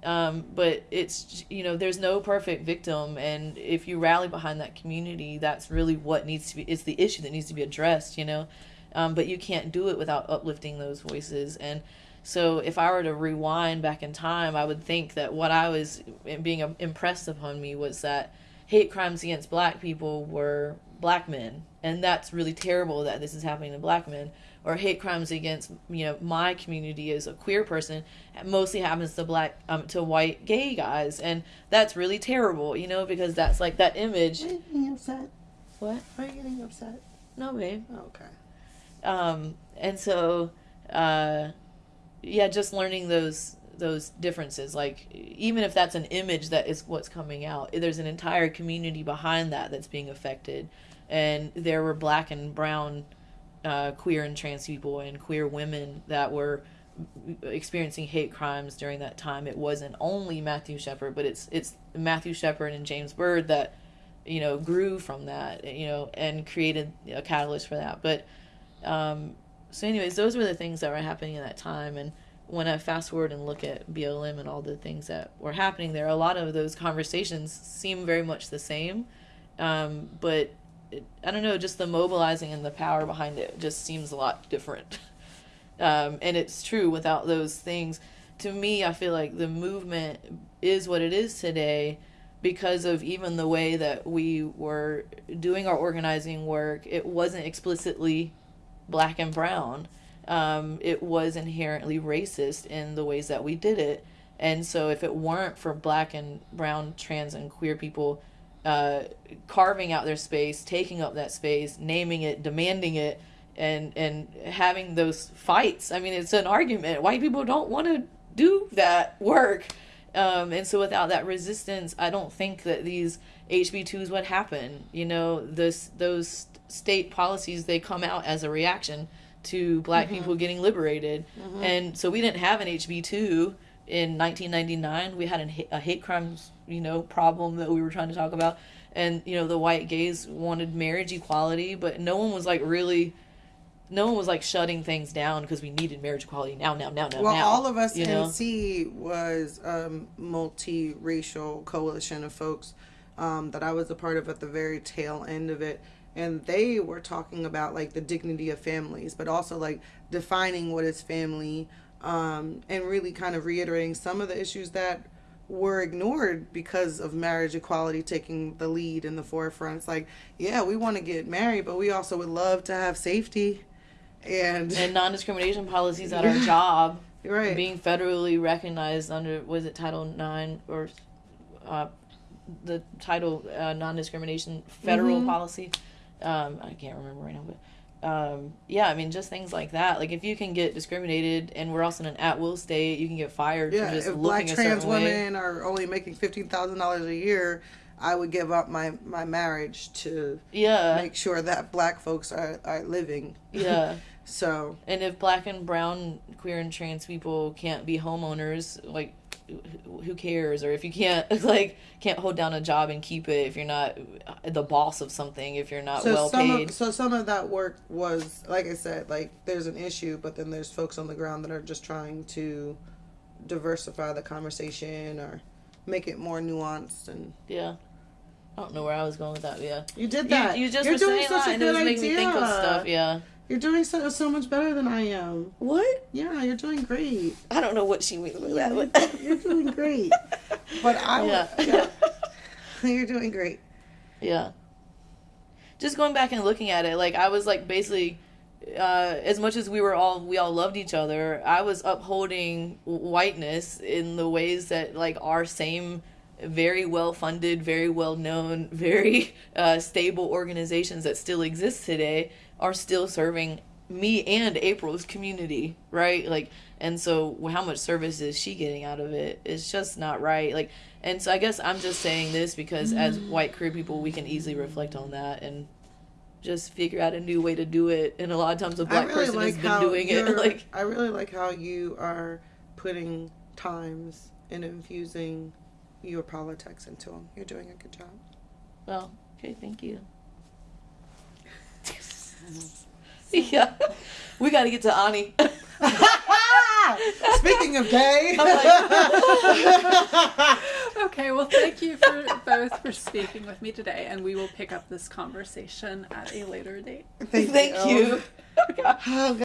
Speaker 2: um, but it's you know there's no perfect victim, and if you rally behind that community, that's really what needs to be. It's the issue that needs to be addressed. You know, um, but you can't do it without uplifting those voices. And so, if I were to rewind back in time, I would think that what I was being impressed upon me was that hate crimes against black people were black men, and that's really terrible that this is happening to black men or hate crimes against you know my community as a queer person It mostly happens to black um, to white gay guys and that's really terrible you know because that's like that image
Speaker 1: are you getting upset?
Speaker 2: What?
Speaker 1: Are you getting upset?
Speaker 2: No babe.
Speaker 1: Oh, okay.
Speaker 2: Um and so uh yeah just learning those those differences like even if that's an image that is what's coming out there's an entire community behind that that's being affected and there were black and brown uh, queer and trans people and queer women that were experiencing hate crimes during that time. It wasn't only Matthew Shepard, but it's it's Matthew Shepard and James Byrd that you know grew from that, you know, and created a catalyst for that. But um, so, anyways, those were the things that were happening at that time. And when I fast forward and look at BLM and all the things that were happening there, a lot of those conversations seem very much the same. Um, but I don't know, just the mobilizing and the power behind it just seems a lot different. Um, and it's true without those things. To me, I feel like the movement is what it is today because of even the way that we were doing our organizing work. It wasn't explicitly black and brown. Um, it was inherently racist in the ways that we did it. And so, if it weren't for black and brown, trans, and queer people uh, carving out their space, taking up that space, naming it, demanding it, and and having those fights. I mean, it's an argument. White people don't want to do that work, um, and so without that resistance, I don't think that these HB twos would happen. You know, this those state policies they come out as a reaction to black mm-hmm. people getting liberated, mm-hmm. and so we didn't have an HB two in 1999 we had an, a hate crimes you know problem that we were trying to talk about. And you know the white gays wanted marriage equality but no one was like really no one was like shutting things down because we needed marriage equality. Now now now now
Speaker 1: well
Speaker 2: now,
Speaker 1: all of us you know? nc was a multiracial coalition of folks um, that i was a part of at the very tail end of it. And they were talking about like the dignity of families but also like defining what is family um, and really kind of reiterating some of the issues that were ignored because of marriage equality taking the lead in the forefront. It's like, yeah, we want to get married, but we also would love to have safety and,
Speaker 2: and non-discrimination policies at our job
Speaker 1: right.
Speaker 2: being federally recognized under was it Title Nine or uh, the title uh, non-discrimination federal
Speaker 1: Mhm.
Speaker 2: policy. Um, I can't remember right now, but um, yeah, I mean just things like that. Like if you can get discriminated, and we're also in an at-will state, you can get fired
Speaker 1: yeah,
Speaker 2: for just
Speaker 1: if
Speaker 2: looking
Speaker 1: black trans
Speaker 2: certain way.
Speaker 1: women are only making fifteen thousand dollars a year, I would give up my my marriage to
Speaker 2: Yeah,
Speaker 1: make sure that black folks are are living.
Speaker 2: yeah.
Speaker 1: So
Speaker 2: And if black and brown, queer and trans people can't be homeowners, like who- cares? Or if you can't like can't hold down a job and keep it, if you're not the boss of something, if you're not
Speaker 1: so
Speaker 2: well
Speaker 1: some
Speaker 2: paid,
Speaker 1: of so some of that work was like I said, like there's an issue, but then there's folks on the ground that are just trying to diversify the conversation or make it more nuanced and
Speaker 2: yeah. I don't know where I was going with that. Yeah,
Speaker 1: you did that.
Speaker 2: you just
Speaker 1: You're
Speaker 2: were
Speaker 1: doing
Speaker 2: saying
Speaker 1: such
Speaker 2: that,
Speaker 1: a
Speaker 2: and it was
Speaker 1: good
Speaker 2: making me think of stuff. Yeah.
Speaker 1: You're doing so so much better than I am.
Speaker 2: What?
Speaker 1: Yeah, you're doing great.
Speaker 2: I don't know what she means with that.
Speaker 1: You're,
Speaker 2: but-
Speaker 1: you're doing great. But I
Speaker 2: Yeah.
Speaker 1: yeah. you're doing great.
Speaker 2: Yeah. Just going back and looking at it, like I was like basically, uh, as much as we were all we all loved each other, I was upholding whiteness in the ways that like our same very well funded, very well known, very uh, stable organizations that still exist today are still serving me and April's community, right? Like, and so how much service is she getting out of it? It's just not right. Like, and so I guess I'm just saying this because as mm. white queer people, we can easily reflect on that and just figure out a new way to do it. And a lot of times, a black
Speaker 1: really
Speaker 2: person
Speaker 1: like
Speaker 2: has been doing it. Like,
Speaker 1: I really like how you are putting times and infusing your politics into them. You're doing a good job.
Speaker 2: well, okay, thank you. yeah, we got to get to Ani.
Speaker 1: Speaking of gay,
Speaker 3: Okay, well, thank you for both for speaking with me today, and we will pick up this conversation at a later date.
Speaker 1: thank,
Speaker 2: Thank you.
Speaker 1: Oh,